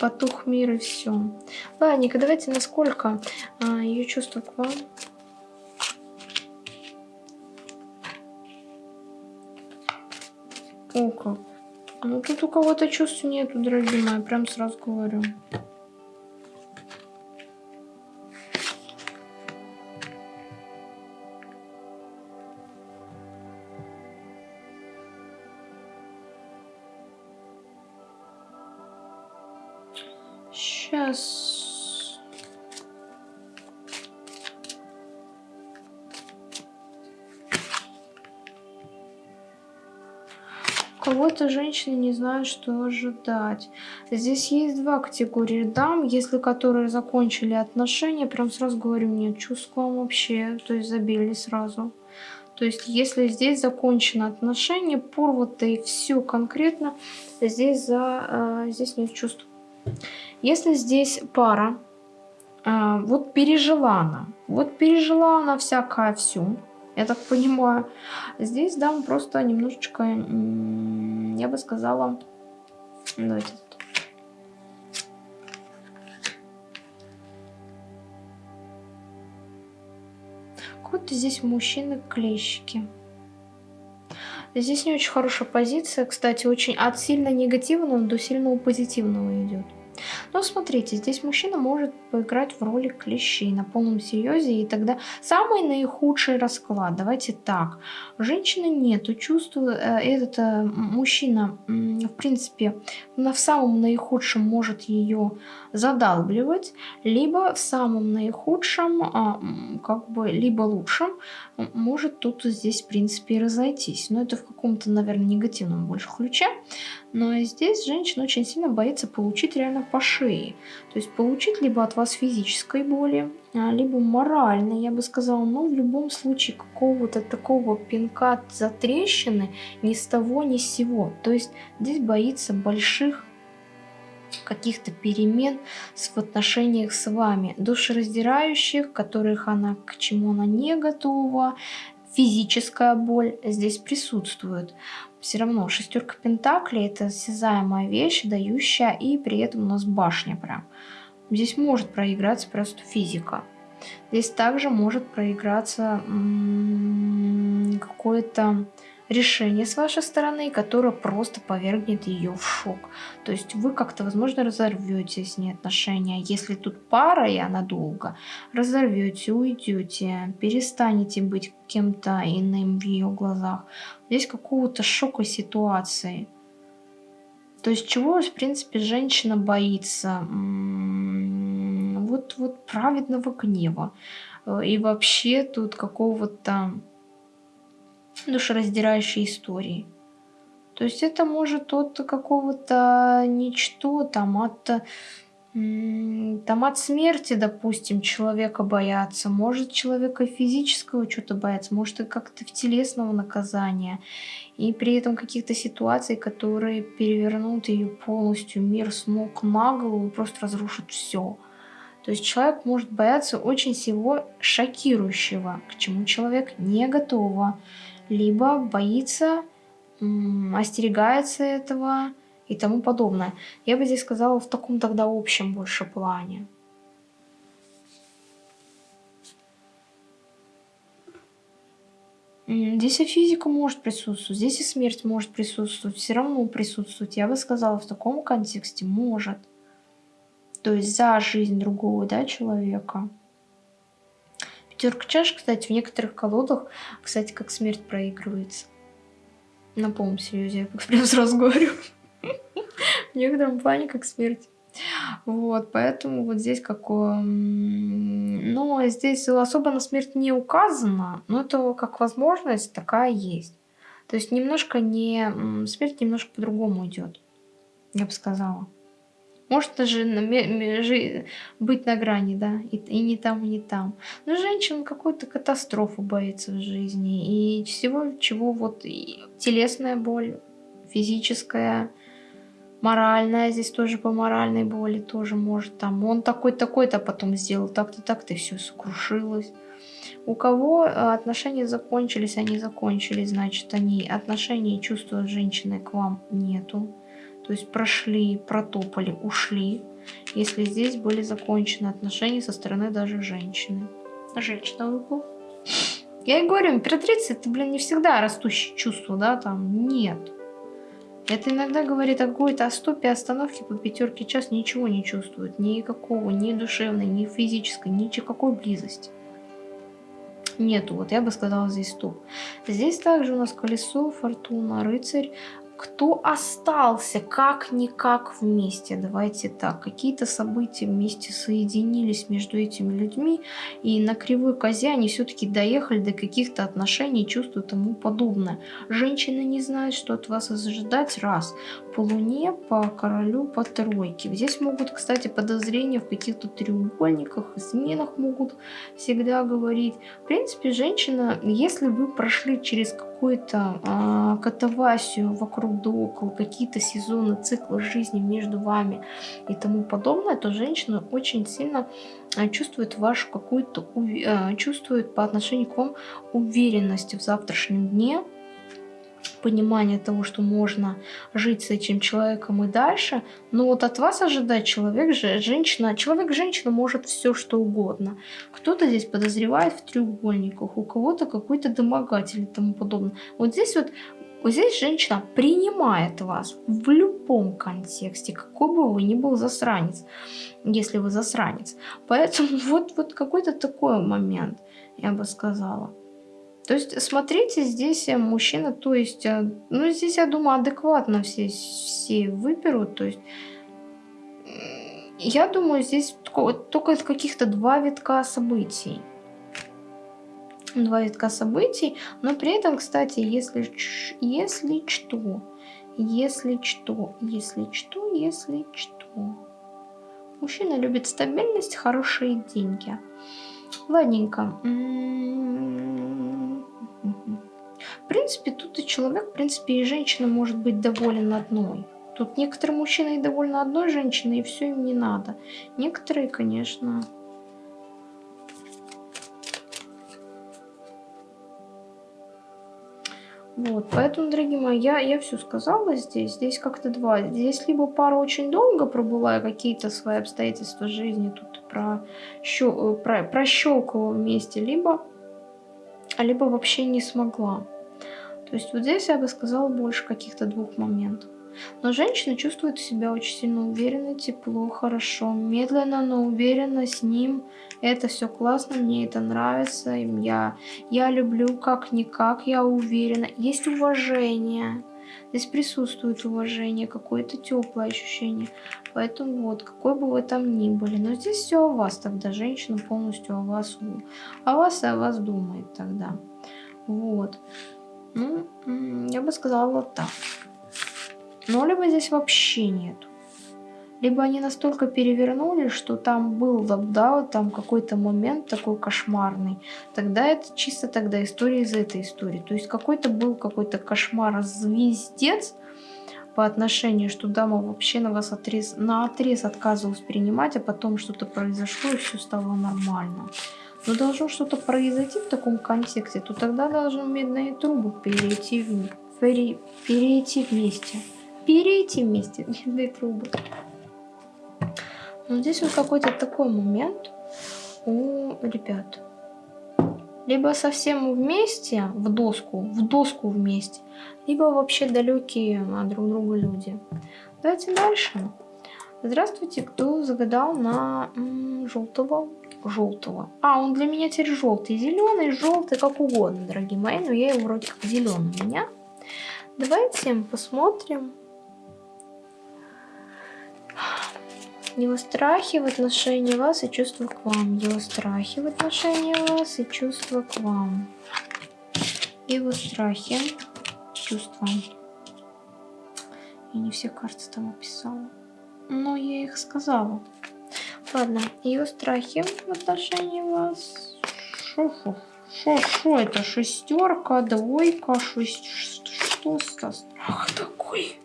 A: Потух мир и все. Ладненько, давайте насколько а, ее чувство к вам. О, как. Ну, тут у кого-то чувств нету, дорогие мои, прям сразу говорю. Женщины не знают, что ожидать. Здесь есть два категории дам, если которые закончили отношения, прям сразу говорю, нет чувств к вам вообще, то есть забили сразу. То есть, если здесь закончено отношение, порвато и все конкретно, здесь, за, э, здесь нет чувств. Если здесь пара, э, вот пережила она, вот пережила она всякое всю, я так понимаю. Здесь дам просто немножечко, я бы сказала, давайте какой-то здесь мужчины клещики. Здесь не очень хорошая позиция, кстати, очень от сильно негативного до сильного позитивного идет. Но смотрите, здесь мужчина может поиграть в роли клещей на полном серьезе, и тогда самый наихудший расклад. Давайте так. Женщины нету, чувствую, э, этот э, мужчина, в принципе, на, в самом наихудшем может ее задалбливать, либо в самом наихудшем, а, как бы, либо лучшем, может тут здесь, в принципе, и разойтись. Но это в каком-то, наверное, негативном больше ключе. Но здесь женщина очень сильно боится получить реально по шее. То есть получить либо от вас физической боли, а, либо моральной, я бы сказала. Но в любом случае какого-то такого пинка за трещины ни с того, ни с сего. То есть здесь боится больших каких-то перемен в отношениях с вами, душераздирающих, которых она, к чему она не готова, физическая боль здесь присутствует все равно шестерка пентаклей это осязаемая вещь, дающая, и при этом у нас башня прям. Здесь может проиграться просто физика. Здесь также может проиграться какое-то решение с вашей стороны, которое просто повергнет ее в шок. То есть вы как-то, возможно, разорвете с ней отношения. Если тут пара, и она долго, разорвете, уйдете, перестанете быть кем-то иным в ее глазах. Здесь какого-то шока ситуации. То есть чего, в принципе, женщина боится? Вот, вот праведного гнева. И вообще тут какого-то душераздирающей истории. То есть это может от какого-то ничто, там, от там от смерти, допустим, человека бояться, может человека физического что-то бояться, может и как-то в телесного наказания, и при этом каких-то ситуаций, которые перевернут ее полностью мир с ног на голову просто разрушат все. То есть человек может бояться очень всего шокирующего, к чему человек не готова, либо боится, остерегается этого, и тому подобное. Я бы здесь сказала в таком тогда общем больше плане. Здесь и физика может присутствовать, здесь и смерть может присутствовать, все равно присутствовать. Я бы сказала, в таком контексте может. То есть за жизнь другого да, человека. Пятерка чаш, кстати, в некоторых колодах, кстати, как смерть проигрывается. На полном серьезе, я прям сразу говорю. В некотором плане как смерть. Вот, поэтому вот здесь какое... Ну, здесь особо на смерть не указано, но это как возможность такая есть. То есть немножко не... Смерть немножко по-другому идет, я бы сказала. Может даже на, быть на грани, да, и, и не там, и не там. Но женщина какую-то катастрофу боится в жизни. И всего, чего вот телесная боль, физическая, моральная, здесь тоже по моральной боли тоже может там. Он такой-такой-то потом сделал, так-то, так-то, все сокрушилось. У кого э, отношения закончились, они закончились, значит, они отношения и чувства женщины к вам нету. То есть прошли, протопали, ушли, если здесь были закончены отношения со стороны даже женщины. Женщина в Я и говорю, императрица это, блин, не всегда растущее чувство, да, там, нет. Это иногда говорит о какой-то стопе остановки по пятерке час ничего не чувствует. Никакого, ни душевной, ни физической, никакой близости. Нету, вот я бы сказала здесь стоп. Здесь также у нас колесо, фортуна, рыцарь, кто остался как-никак вместе, давайте так, какие-то события вместе соединились между этими людьми, и на кривой козе они все-таки доехали до каких-то отношений, чувств и тому подобное. Женщина не знает, что от вас ожидать, раз. По луне, по королю, по тройке. Здесь могут, кстати, подозрения в каких-то треугольниках, изменах могут всегда говорить. В принципе, женщина, если вы прошли через какую-то э, катавасию вокруг да около, какие-то сезоны, циклы жизни между вами и тому подобное, то женщина очень сильно э, чувствует вашу какую-то, э, чувствует по отношению к вам уверенность в завтрашнем дне, понимание того, что можно жить с этим человеком и дальше, но вот от вас ожидать человек, же, женщина, человек-женщина может все что угодно. Кто-то здесь подозревает в треугольниках, у кого-то какой-то домогатель и тому подобное. Вот здесь вот вот здесь женщина принимает вас в любом контексте, какой бы вы ни был засранец, если вы засранец. Поэтому <laughs> вот, вот какой-то такой момент, я бы сказала. То есть, смотрите, здесь э, мужчина, то есть, э, ну, здесь, я думаю, адекватно все, все выберут, то есть, я думаю, здесь только каких-то два витка событий. Два витка событий, но при этом, кстати, если, если что, если что, если что, если что. Мужчина любит стабильность, хорошие деньги. Ладненько. В принципе, тут и человек, в принципе, и женщина может быть доволен одной. Тут некоторые мужчины и довольны одной женщиной, и все им не надо. Некоторые, конечно... Вот, поэтому, дорогие мои, я, я все сказала здесь. Здесь как-то два. Здесь либо пара очень долго пробыла, какие-то свои обстоятельства жизни тут про, про, прощелкала вместе, либо, либо вообще не смогла. То есть вот здесь я бы сказала больше каких-то двух моментов. Но женщина чувствует себя очень сильно уверенно, тепло, хорошо, медленно, но уверенно с ним. Это все классно, мне это нравится. Я, я люблю как-никак, я уверена. Есть уважение. Здесь присутствует уважение, какое-то теплое ощущение. Поэтому вот, какой бы вы там ни были. Но здесь все о вас тогда. Женщина полностью о вас, о вас и о вас думает тогда. Вот. Ну, я бы сказала так. Но либо здесь вообще нету. Либо они настолько перевернули, что там был, да, там какой-то момент такой кошмарный. Тогда это чисто тогда история из этой истории. То есть какой-то был какой-то кошмар, звездец, по отношению, что дама вообще на вас отрез, на отрез отказывалась принимать, а потом что-то произошло и все стало нормально. Но должно что-то произойти в таком контексте, то тогда должны медные трубы перейти, в, пере, перейти вместе. Перейти вместе, <laughs> медные трубы. Но здесь вот какой-то такой момент у ребят. Либо совсем вместе, в доску, в доску вместе, либо вообще далекие от друг друга люди. Давайте дальше. Здравствуйте, кто загадал на желтого? Желтого. А, он для меня теперь желтый, зеленый, желтый, как угодно, дорогие мои, но я его вроде как зеленый у меня. Давайте посмотрим. Его страхи в отношении вас и чувства к вам. Его страхи в отношении вас и чувства к вам. Его страхи чувства. Я не все карты там описала. Но я их сказала. Ладно, ее страхи в отношении вас. Шо, шо, шо, шо это? Шестерка, двойка, шесть. Что за страх такой?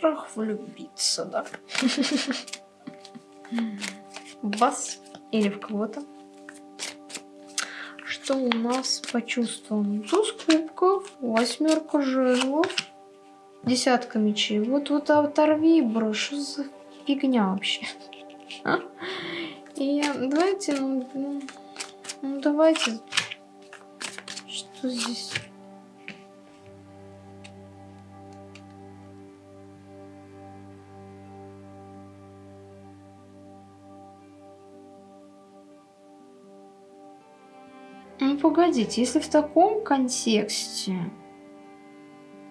A: Страх влюбиться, да? В вас или в кого-то? что у нас по чувствам? Туз кубков, восьмерка жезлов, десятка мечей. Вот вот оторви, бро, что за фигня вообще? А? И давайте, ну, ну, ну давайте, что здесь? Погодите, если в таком контексте,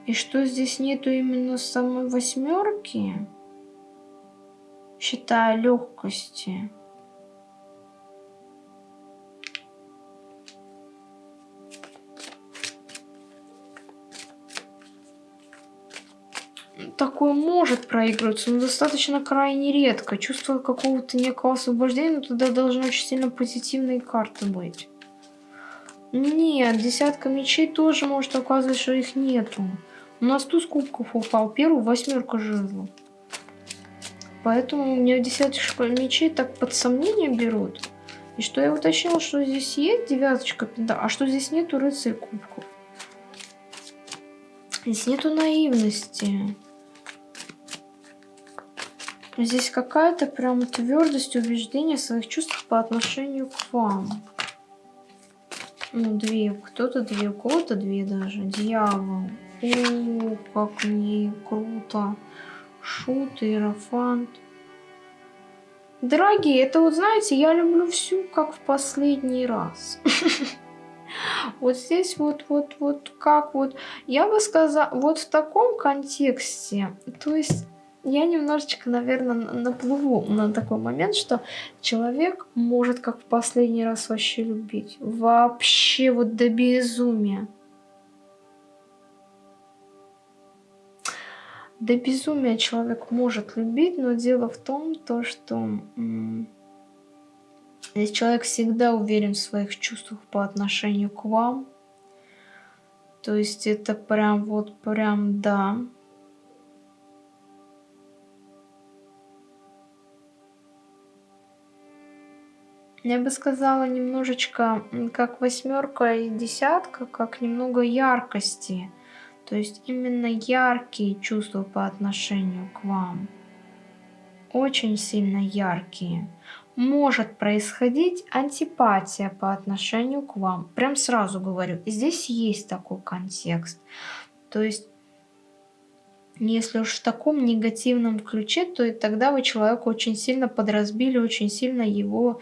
A: и что здесь нету именно самой восьмерки, считая легкости, такое может проигрываться, но достаточно крайне редко. Чувство какого-то некого освобождения, но тогда должны очень сильно позитивные карты быть. Нет, десятка мечей тоже может оказывать, что их нету. У нас туз кубков упал, первую восьмерка жезлов. Поэтому у меня десяточка мечей так под сомнение берут. И что я уточнила, что здесь есть девяточка пента, а что здесь нету рыцарь кубков. Здесь нету наивности. Здесь какая-то прям твердость убеждения своих чувств по отношению к вам. Ну, две. Кто-то две, у кого-то две даже. Дьявол. О, как мне круто. Шут, иерофант. Дорогие, это вот, знаете, я люблю всю, как в последний раз. <laughs> Вот здесь вот, вот, вот, как вот, я бы сказала, вот в таком контексте, то есть я немножечко, наверное, наплыву на такой момент, что человек может как в последний раз вообще любить. Вообще вот до безумия. До безумия человек может любить, но дело в том, то, что здесь человек всегда уверен в своих чувствах по отношению к вам. То есть это прям вот прям да. Я бы сказала немножечко как восьмерка и десятка, как немного яркости. То есть именно яркие чувства по отношению к вам. Очень сильно яркие. Может происходить антипатия по отношению к вам. Прям сразу говорю. Здесь есть такой контекст. То есть если уж в таком негативном ключе, то и тогда вы человека очень сильно подразбили, очень сильно его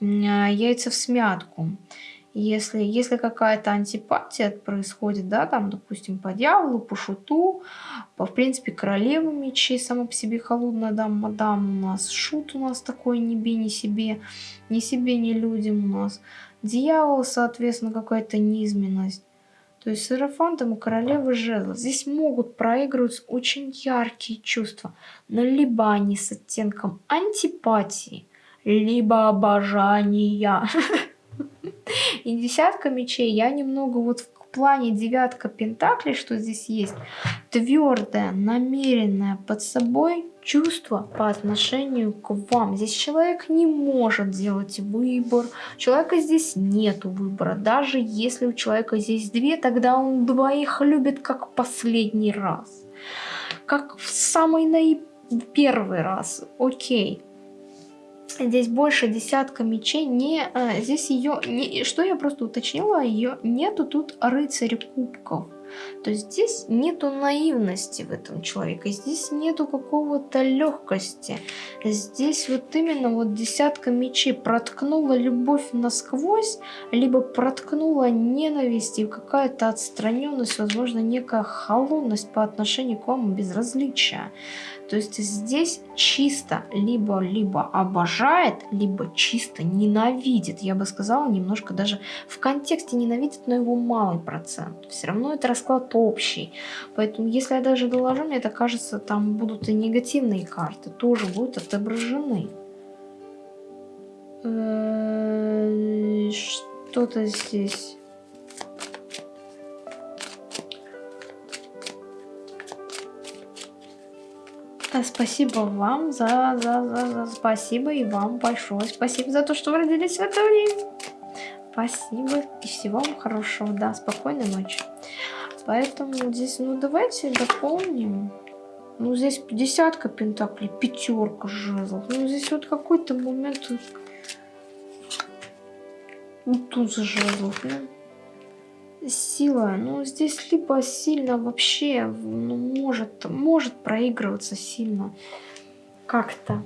A: яйца в смятку. Если, если какая-то антипатия происходит, да, там, допустим, по дьяволу, по шуту, по, в принципе, королеву мечей, сама по себе холодная дама, мадам у нас, шут у нас такой, ни би, ни себе, ни себе, ни людям у нас. Дьявол, соответственно, какая-то низменность. То есть с Иерофантом у королевы жезлов. Здесь могут проигрываться очень яркие чувства. Но либо они с оттенком антипатии, либо обожания. <laughs> И десятка мечей я немного вот в плане девятка пентаклей, что здесь есть, твердое, намеренное под собой чувство по отношению к вам. Здесь человек не может делать выбор, у человека здесь нет выбора. Даже если у человека здесь две, тогда он двоих любит как последний раз. Как в самый наи... первый раз. Окей. Здесь больше десятка мечей. Не, а, здесь ее... Не, что я просто уточнила, ее нету тут рыцарь кубков. То есть здесь нету наивности в этом человеке, здесь нету какого-то легкости. Здесь вот именно вот десятка мечей проткнула любовь насквозь, либо проткнула ненависть и какая-то отстраненность, возможно, некая холодность по отношению к вам, безразличие. То есть здесь чисто либо-либо обожает, либо чисто ненавидит. Я бы сказала, немножко даже в контексте ненавидит, но его малый процент. Все равно это расклад общий. Поэтому если я даже доложу, мне это кажется, там будут и негативные карты, тоже будут отображены. Э, что-то здесь спасибо вам за, за, за, за... Спасибо и вам большое спасибо за то, что вы родились в это время. Спасибо и всего вам хорошего. Да, спокойной ночи. Поэтому здесь, ну давайте дополним. Ну здесь десятка пентаклей, пятерка жезлов. Ну здесь вот какой-то момент... Вот тут жезлов, ну сила, ну здесь либо сильно вообще, ну, может, может проигрываться сильно как-то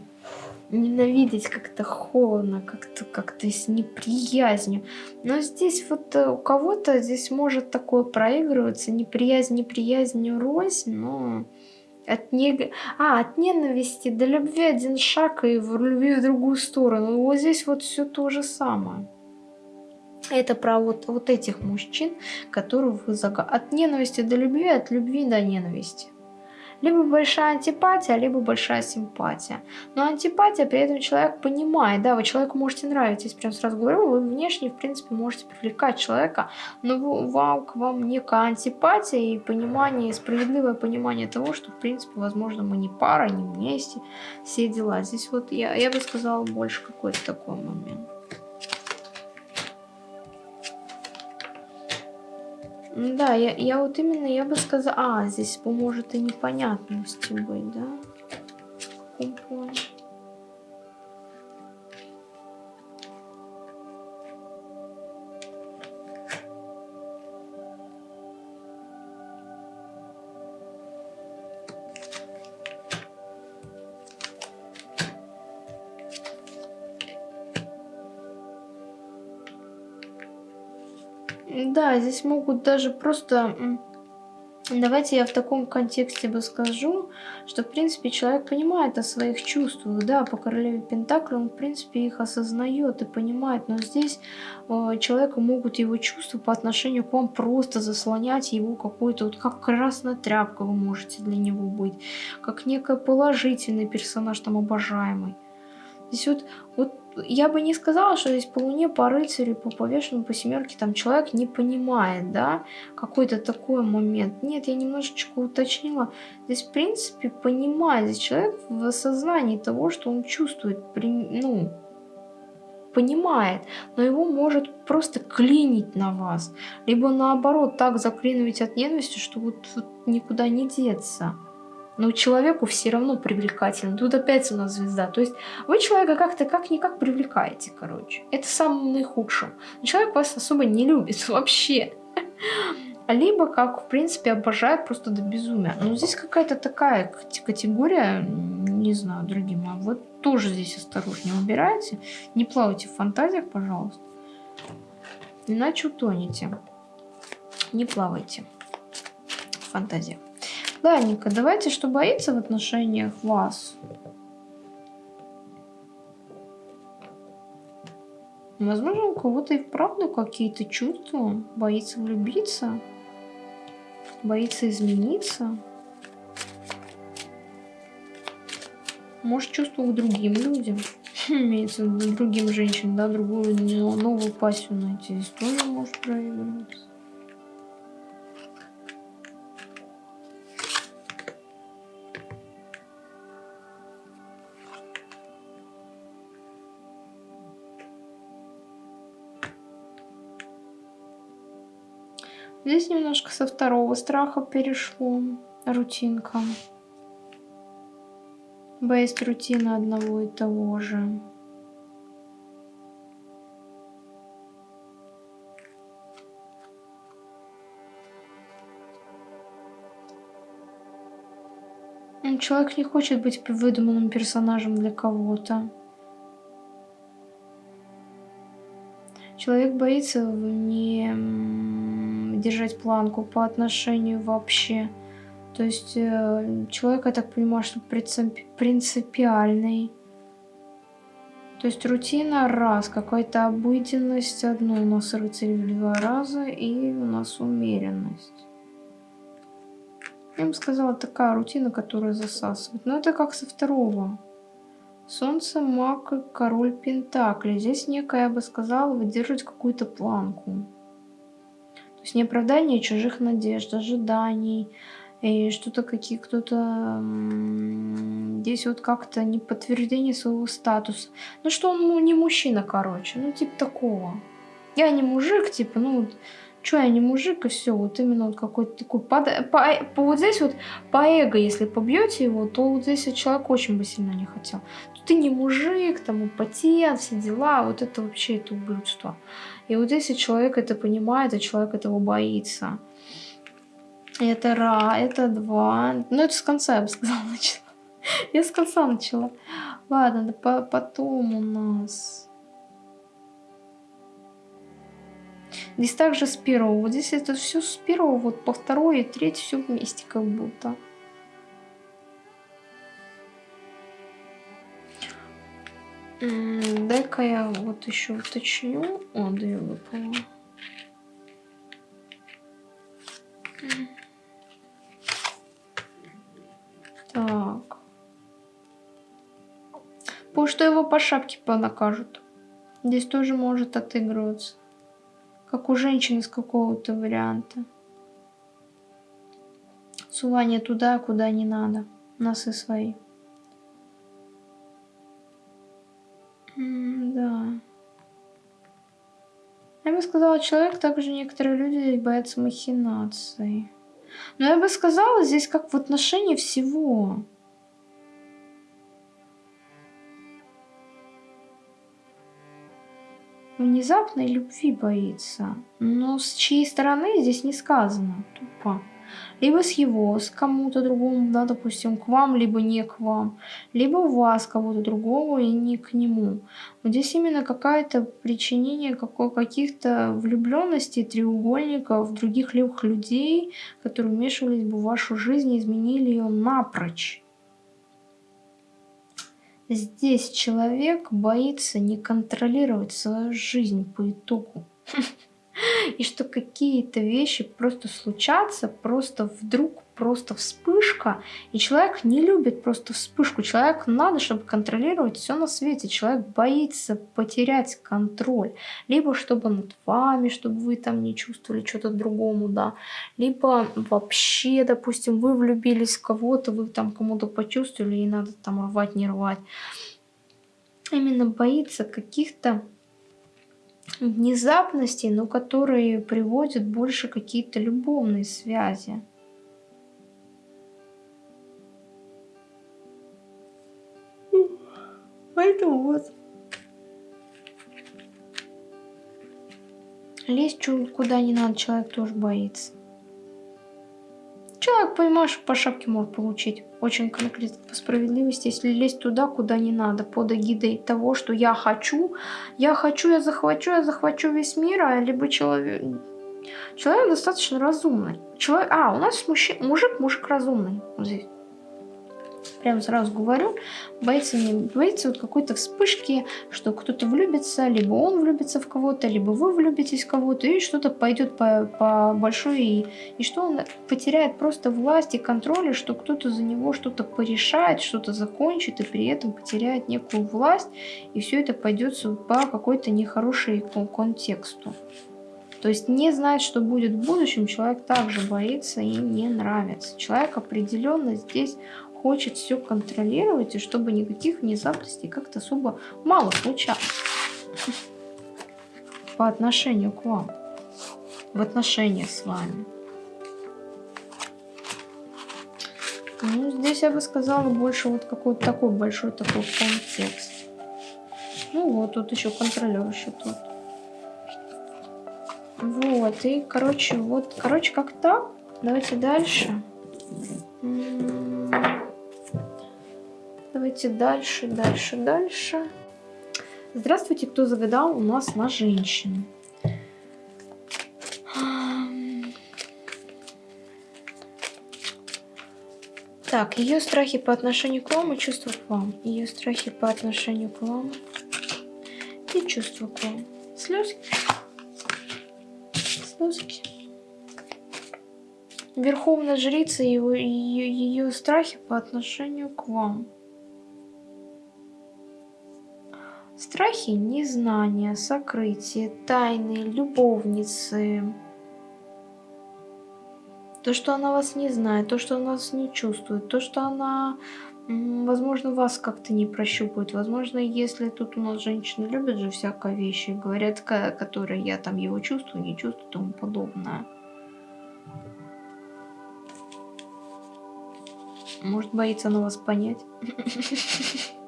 A: ненавидеть как-то холодно, как-то как-то с неприязнью. Но здесь вот э, у кого-то здесь может такое проигрываться, неприязнь, неприязнь, рознь, но от, не... а, от ненависти до любви один шаг и в любви в другую сторону. Вот здесь вот все то же самое. Это про вот, вот этих мужчин, которых вы заг... От ненависти до любви, от любви до ненависти. Либо большая антипатия, либо большая симпатия. Но антипатия, при этом человек понимает, да, вы человеку можете нравиться, прям сразу говорю, вы внешне, в принципе, можете привлекать человека, но вам, к вам некая антипатия и понимание, справедливое понимание того, что, в принципе, возможно, мы не пара, не вместе, все дела. Здесь вот я, я бы сказала больше какой-то такой момент. Да, я, я вот именно, я бы сказала... А, здесь может и непонятности быть, да? В здесь могут даже просто... Давайте я в таком контексте бы скажу, что, в принципе, человек понимает о своих чувствах, да, по королеве Пентакли он, в принципе, их осознает и понимает, но здесь э, человека могут его чувства по отношению к вам просто заслонять его какой-то, вот как красная тряпка вы можете для него быть, как некий положительный персонаж, там, обожаемый. Здесь вот, вот я бы не сказала, что здесь по луне, по рыцарю, по повешенному, по семерке, там человек не понимает, да, какой-то такой момент. Нет, я немножечко уточнила. Здесь, в принципе, понимает, здесь человек в осознании того, что он чувствует, ну, понимает, но его может просто клинить на вас. Либо наоборот, так заклинивать от ненависти, что вот, вот никуда не деться но человеку все равно привлекательно. Тут опять у нас звезда. То есть вы человека как-то как-никак привлекаете, короче. Это самым наихудшим. человек вас особо не любит <laughs> вообще. Либо, как, в принципе, обожает просто до безумия. Но здесь какая-то такая категория, не знаю, дорогие мои, вот тоже здесь осторожнее убирайте. Не плавайте в фантазиях, пожалуйста. Иначе утонете. Не плавайте в фантазиях. Ладненько, давайте, что боится в отношениях вас. Возможно, у кого-то и вправду какие-то чувства, боится влюбиться. Боится измениться. Может, чувствовал к другим людям. <laughs> Имеется в виду другим женщинам, да, другую новую пассию найти. Здесь тоже может проигрываться. Здесь немножко со второго страха перешло. Рутинка. Боясь рутины одного и того же. Человек не хочет быть выдуманным персонажем для кого-то. Человек боится не держать планку по отношению вообще. То есть э, человек, я так понимаю, что принципиальный. То есть рутина раз, какая-то обыденность одно, у нас рыцарь в два раза и у нас умеренность. Я бы сказала, такая рутина, которая засасывает. Но это как со второго. Солнце, маг и король Пентакли. Здесь некая, я бы сказала, выдерживать какую-то планку. То есть не оправдание чужих надежд, ожиданий, и что-то какие кто-то здесь вот как-то не подтверждение своего статуса. Ну что он ну, не мужчина, короче, ну типа такого. Я не мужик, типа, ну что я не мужик, и все, вот именно вот какой-то такой, под, по, по, вот здесь вот по эго, если побьете его, то вот здесь вот человек очень бы сильно не хотел. Ты не мужик, там, импотент, все дела, вот это вообще это ублюдство. И вот если человек это понимает, а человек этого боится. Это ра, это два. Ну, это с конца, я бы сказала, <laughs> начала. Я с конца начала. Ладно, да по потом у нас... Здесь также с первого. Вот здесь это все с первого, вот по второй и третий все вместе как будто. Дай-ка я вот еще уточню. О, да я выпала. Так. Пусть что его по шапке понакажут. Здесь тоже может отыгрываться. Как у женщины с какого-то варианта. Сувание туда, куда не надо. Носы свои. Да. Я бы сказала, человек, также некоторые люди боятся махинаций. Но я бы сказала, здесь как в отношении всего. Внезапной любви боится. Но с чьей стороны здесь не сказано. Тупо либо с его, с кому-то другому, да, допустим, к вам, либо не к вам, либо у вас кого-то другого и не к нему. Но здесь именно какое-то причинение каких-то влюбленностей, треугольников, других левых людей, которые вмешивались бы в вашу жизнь и изменили ее напрочь. Здесь человек боится не контролировать свою жизнь по итогу. <laughs> <laughs> и что какие-то вещи просто случатся, просто вдруг, просто вспышка, и человек не любит просто вспышку, человек надо, чтобы контролировать все на свете, человек боится потерять контроль, либо чтобы над вами, чтобы вы там не чувствовали что-то другому, да, либо вообще, допустим, вы влюбились в кого-то, вы там кому-то почувствовали, и надо там рвать, не рвать, именно боится каких-то внезапностей, но которые приводят больше какие-то любовные связи. Поэтому вот. Лезть куда не надо, человек тоже боится. Человек, понимаешь, по шапке может получить. Очень конкретно по справедливости, если лезть туда, куда не надо, под эгидой того, что я хочу, я хочу, я захвачу, я захвачу весь мир, а либо человек... Человек достаточно разумный. Человек... А, у нас мужчина, мужик, мужик разумный. Вот здесь. Прям сразу говорю, боится, не, боится вот какой-то вспышки, что кто-то влюбится, либо он влюбится в кого-то, либо вы влюбитесь в кого-то, и что-то пойдет по, по большой, и, и что он потеряет просто власть и контроль, и что кто-то за него что-то порешает, что-то закончит, и при этом потеряет некую власть, и все это пойдет по какой-то нехорошей контексту. То есть не знать, что будет в будущем, человек также боится и не нравится. Человек определенно здесь хочет все контролировать, и чтобы никаких внезапностей как-то особо мало случалось. По отношению к вам. В отношениях с вами. Ну, здесь я бы сказала больше вот какой-то такой большой такой контекст. Ну вот, тут еще контролер еще тут. Вот, и, короче, вот, короче, как так. Давайте дальше. Давайте дальше, дальше, дальше. Здравствуйте, кто загадал у нас на женщину. Так, ее страхи по отношению к вам и чувства к вам. Ее страхи по отношению к вам и чувства к вам. Слезки. Слезки. Верховная жрица и ее, ее страхи по отношению к вам. Страхи незнания, сокрытия, тайны, любовницы. То, что она вас не знает, то, что она вас не чувствует, то, что она, возможно, вас как-то не прощупывает. Возможно, если тут у нас женщины любят же всякие вещи, говорят, которые я там его чувствую, не чувствую, тому подобное. Может, боится она вас понять? <laughs>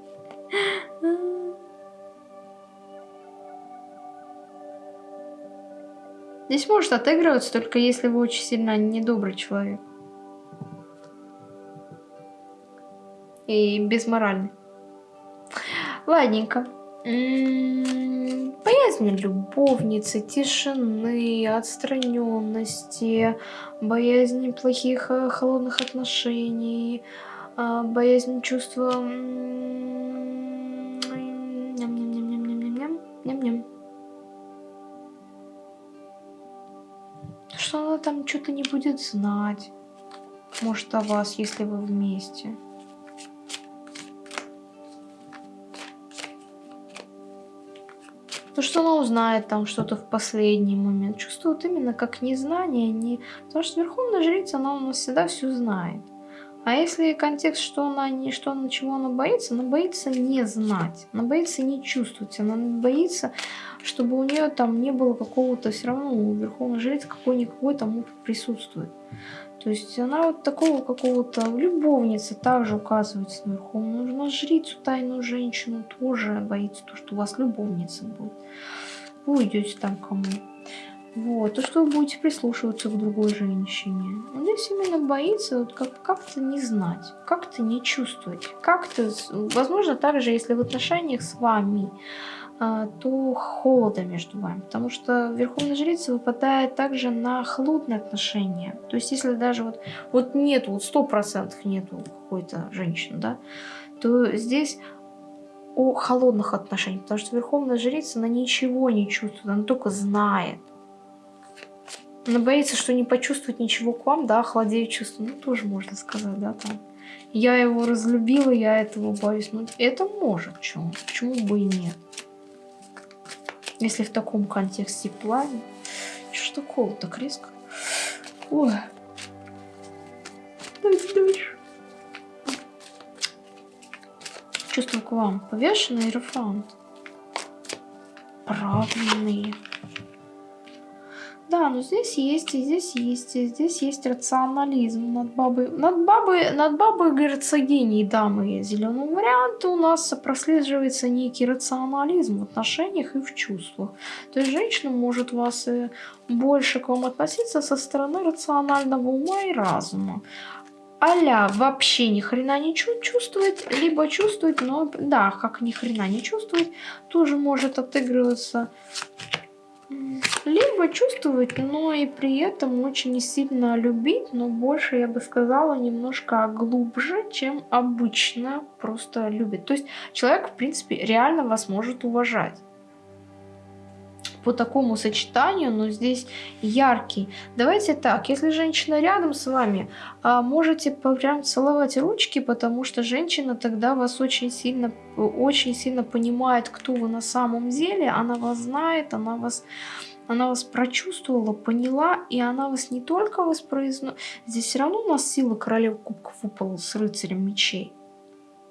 A: Здесь может отыгрываться, только если вы очень сильно недобрый человек. И безморальный. Ладненько. М-м, боязнь любовницы, тишины, отстраненности, боязнь плохих э, холодных отношений, а, боязнь чувства... Ням-ням-ням-ням-ням-ням-ням. Что она там что-то не будет знать. Может, о вас, если вы вместе. То, что она узнает там что-то в последний момент. Чувствует именно как незнание. Не... Потому что Верховная Жрица, она у нас всегда все знает. А если контекст, что она не, что на чего она боится, она боится не знать, она боится не чувствовать, она боится чтобы у нее там не было какого-то все равно у верховной жрицы какой-никакой там опыт присутствует. То есть она вот такого какого-то любовницы также указывается наверху. Нужно жрицу, тайную женщину тоже боится, то, что у вас любовница будет. Вы уйдете там кому. Вот, то, что вы будете прислушиваться к другой женщине. Он здесь именно боится вот как- как-то не знать, как-то не чувствовать, как-то, возможно, также, если в отношениях с вами а, то холода между вами. Потому что Верховная Жрица выпадает также на холодные отношения. То есть если даже вот, вот нету, вот сто процентов нету какой-то женщины, да, то здесь о холодных отношениях. Потому что Верховная Жрица, она ничего не чувствует, она только знает. Она боится, что не почувствует ничего к вам, да, охладеет чувство. Ну, тоже можно сказать, да, там. Я его разлюбила, я этого боюсь. Ну, это может, почему? Почему бы и нет? Если в таком контексте плане. Что такого так резко? Ой. Давайте дальше. Чувство к вам. Повешенный рефант. Правильный. Да, но здесь есть, и здесь есть, и здесь есть рационализм над бабой. Над бабой, над бабой герцогиней дамы зеленого варианта у нас прослеживается некий рационализм в отношениях и в чувствах. То есть женщина может вас э, больше к вам относиться со стороны рационального ума и разума. Аля вообще ни хрена не чувствует, либо чувствует, но да, как ни хрена не чувствует, тоже может отыгрываться либо чувствовать, но и при этом очень сильно любить, но больше, я бы сказала, немножко глубже, чем обычно просто любит. То есть человек, в принципе, реально вас может уважать по такому сочетанию, но здесь яркий. Давайте так, если женщина рядом с вами, а, можете прям целовать ручки, потому что женщина тогда вас очень сильно, очень сильно понимает, кто вы на самом деле, она вас знает, она вас она вас прочувствовала, поняла, и она вас не только воспроизводит. Здесь все равно у нас сила королевы кубков выпала с рыцарем мечей.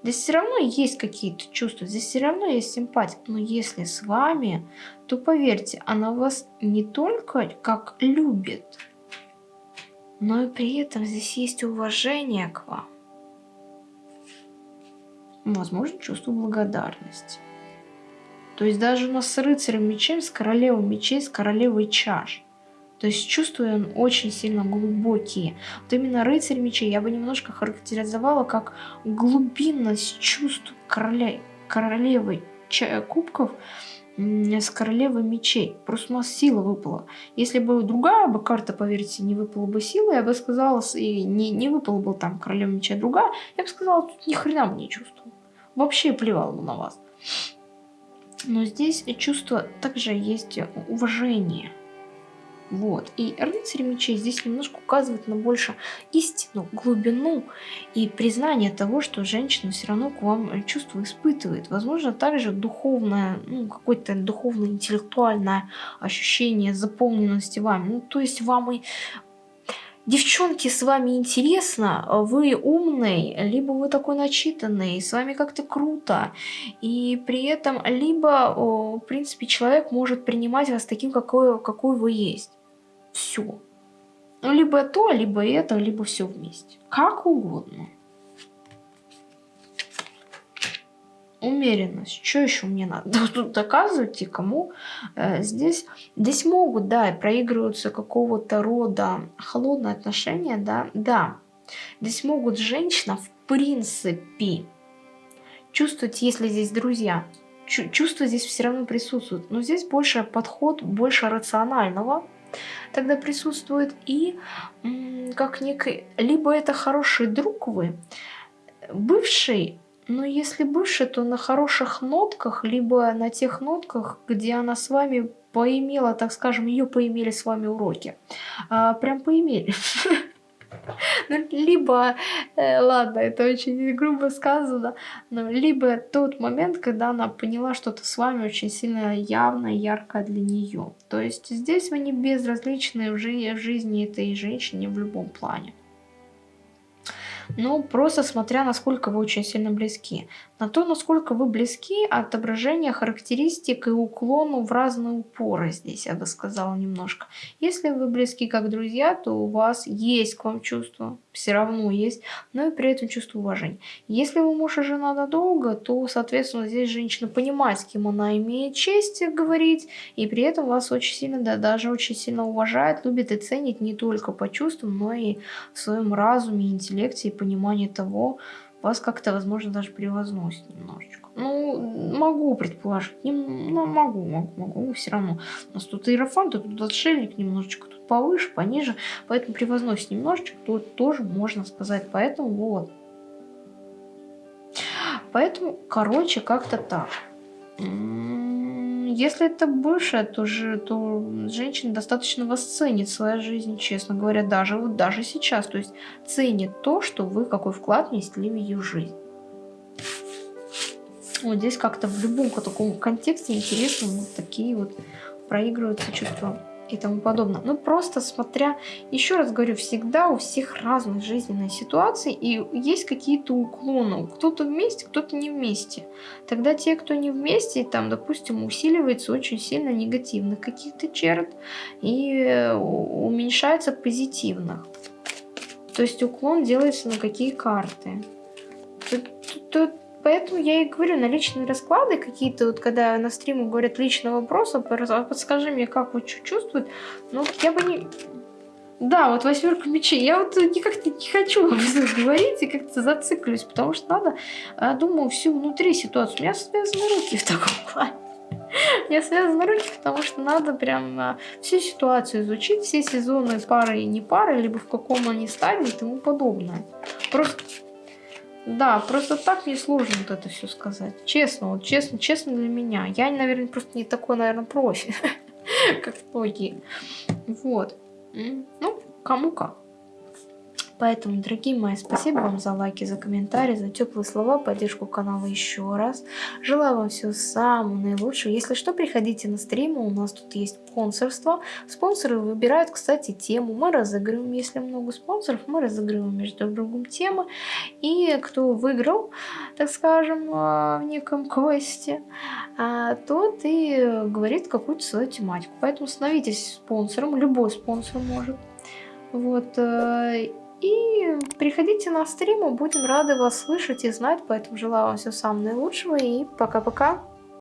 A: Здесь все равно есть какие-то чувства, здесь все равно есть симпатия. Но если с вами, то поверьте, она вас не только как любит, но и при этом здесь есть уважение к вам. Возможно, чувство благодарности. То есть даже у нас с рыцарем мечей, с королевой мечей, с королевой чаш. То есть чувства он очень сильно глубокие. Вот именно рыцарь мечей я бы немножко характеризовала как глубинность чувств короля, королевы кубков с королевой мечей. Просто у нас сила выпала. Если бы другая бы карта, поверьте, не выпала бы сила, я бы сказала, и не, не выпала бы там королева меча другая, я бы сказала, тут ни хрена бы не чувствовал. Вообще плевал бы на вас. Но здесь чувство также есть уважение. Вот. И рыцарь мечей здесь немножко указывает на больше истину, глубину и признание того, что женщина все равно к вам чувство испытывает. Возможно, также духовное, ну, какое-то духовно-интеллектуальное ощущение заполненности вами. Ну, то есть вам и Девчонки, с вами интересно, вы умный, либо вы такой начитанный, с вами как-то круто. И при этом либо, в принципе, человек может принимать вас таким, какой, какой вы есть все. Ну, либо то, либо это, либо все вместе. Как угодно. Умеренность. Что еще мне надо <laughs> тут доказывать и кому? Э, здесь, здесь могут, да, проигрываются какого-то рода холодные отношения, да, да. Здесь могут женщина в принципе чувствовать, если здесь друзья, чувство здесь все равно присутствует. Но здесь больше подход, больше рационального, тогда присутствует и как некий, либо это хороший друг вы, бывший, но если бывший, то на хороших нотках, либо на тех нотках, где она с вами поимела, так скажем, ее поимели с вами уроки. А, прям поимели. <laughs> Ну, либо, э, ладно, это очень грубо сказано, но либо тот момент, когда она поняла что-то с вами очень сильно явно, ярко для нее. То есть здесь вы не безразличны в, в жизни этой женщины в любом плане. Ну, просто смотря, насколько вы очень сильно близки. На то, насколько вы близки, отображение характеристик и уклону в разные упоры здесь, я бы сказала, немножко. Если вы близки как друзья, то у вас есть к вам чувство, все равно есть, но и при этом чувство уважения. Если вы муж и жена надолго, то, соответственно, здесь женщина понимает, с кем она имеет честь говорить, и при этом вас очень сильно, да, даже очень сильно уважает, любит и ценит не только по чувствам, но и в своем разуме, интеллекте и понимании того, вас как-то, возможно, даже превозносит немножечко. Ну, могу предположить, не, ну, могу, могу, могу, все равно. У нас тут иерофант, тут отшельник немножечко, тут повыше, пониже, поэтому превозносит немножечко, тут тоже можно сказать, поэтому вот. Поэтому, короче, как-то так. Если это бывшая, то, же, то женщина достаточно вас ценит своя жизнь, честно говоря, даже, вот даже сейчас. То есть ценит то, что вы какой вклад внесли в ее жизнь. Вот здесь как-то в любом таком контексте интересно вот такие вот проигрываются чувства и тому подобное. Ну, просто смотря, еще раз говорю, всегда у всех разные жизненные ситуации, и есть какие-то уклоны. Кто-то вместе, кто-то не вместе. Тогда те, кто не вместе, там, допустим, усиливается очень сильно негативных каких-то черт и э, уменьшается позитивных. То есть уклон делается на какие карты. Тут, тут, Поэтому я и говорю, на личные расклады какие-то, вот когда на стриму говорят личные вопросы, подскажи мне, как вот что чувствует, ну, я бы не... Да, вот восьмерка мечей. Я вот никак не хочу об этом <laughs> говорить и как-то зациклюсь, потому что надо, а, думаю, всю внутри ситуацию. У меня связаны руки в таком <laughs> плане. Я связана ручки, потому что надо прям а, всю ситуацию изучить, все сезоны пары и не пары, либо в каком они стадии и тому подобное. Просто да, просто так мне сложно вот это все сказать. Честно, вот честно, честно для меня. Я, наверное, просто не такой, наверное, профи, <laughs> как многие. Вот. Ну, кому как. Поэтому, дорогие мои, спасибо вам за лайки, за комментарии, за теплые слова, поддержку канала еще раз. Желаю вам всего самого наилучшего. Если что, приходите на стримы, у нас тут есть спонсорство. Спонсоры выбирают, кстати, тему. Мы разыгрываем, если много спонсоров, мы разыгрываем между друг другом темы. И кто выиграл, так скажем, а, в неком квесте, а, тот и говорит какую-то свою тематику. Поэтому становитесь спонсором, любой спонсор может. Вот, э, и приходите на стримы, будем рады вас слышать и знать, поэтому желаю вам всего самого наилучшего и пока-пока.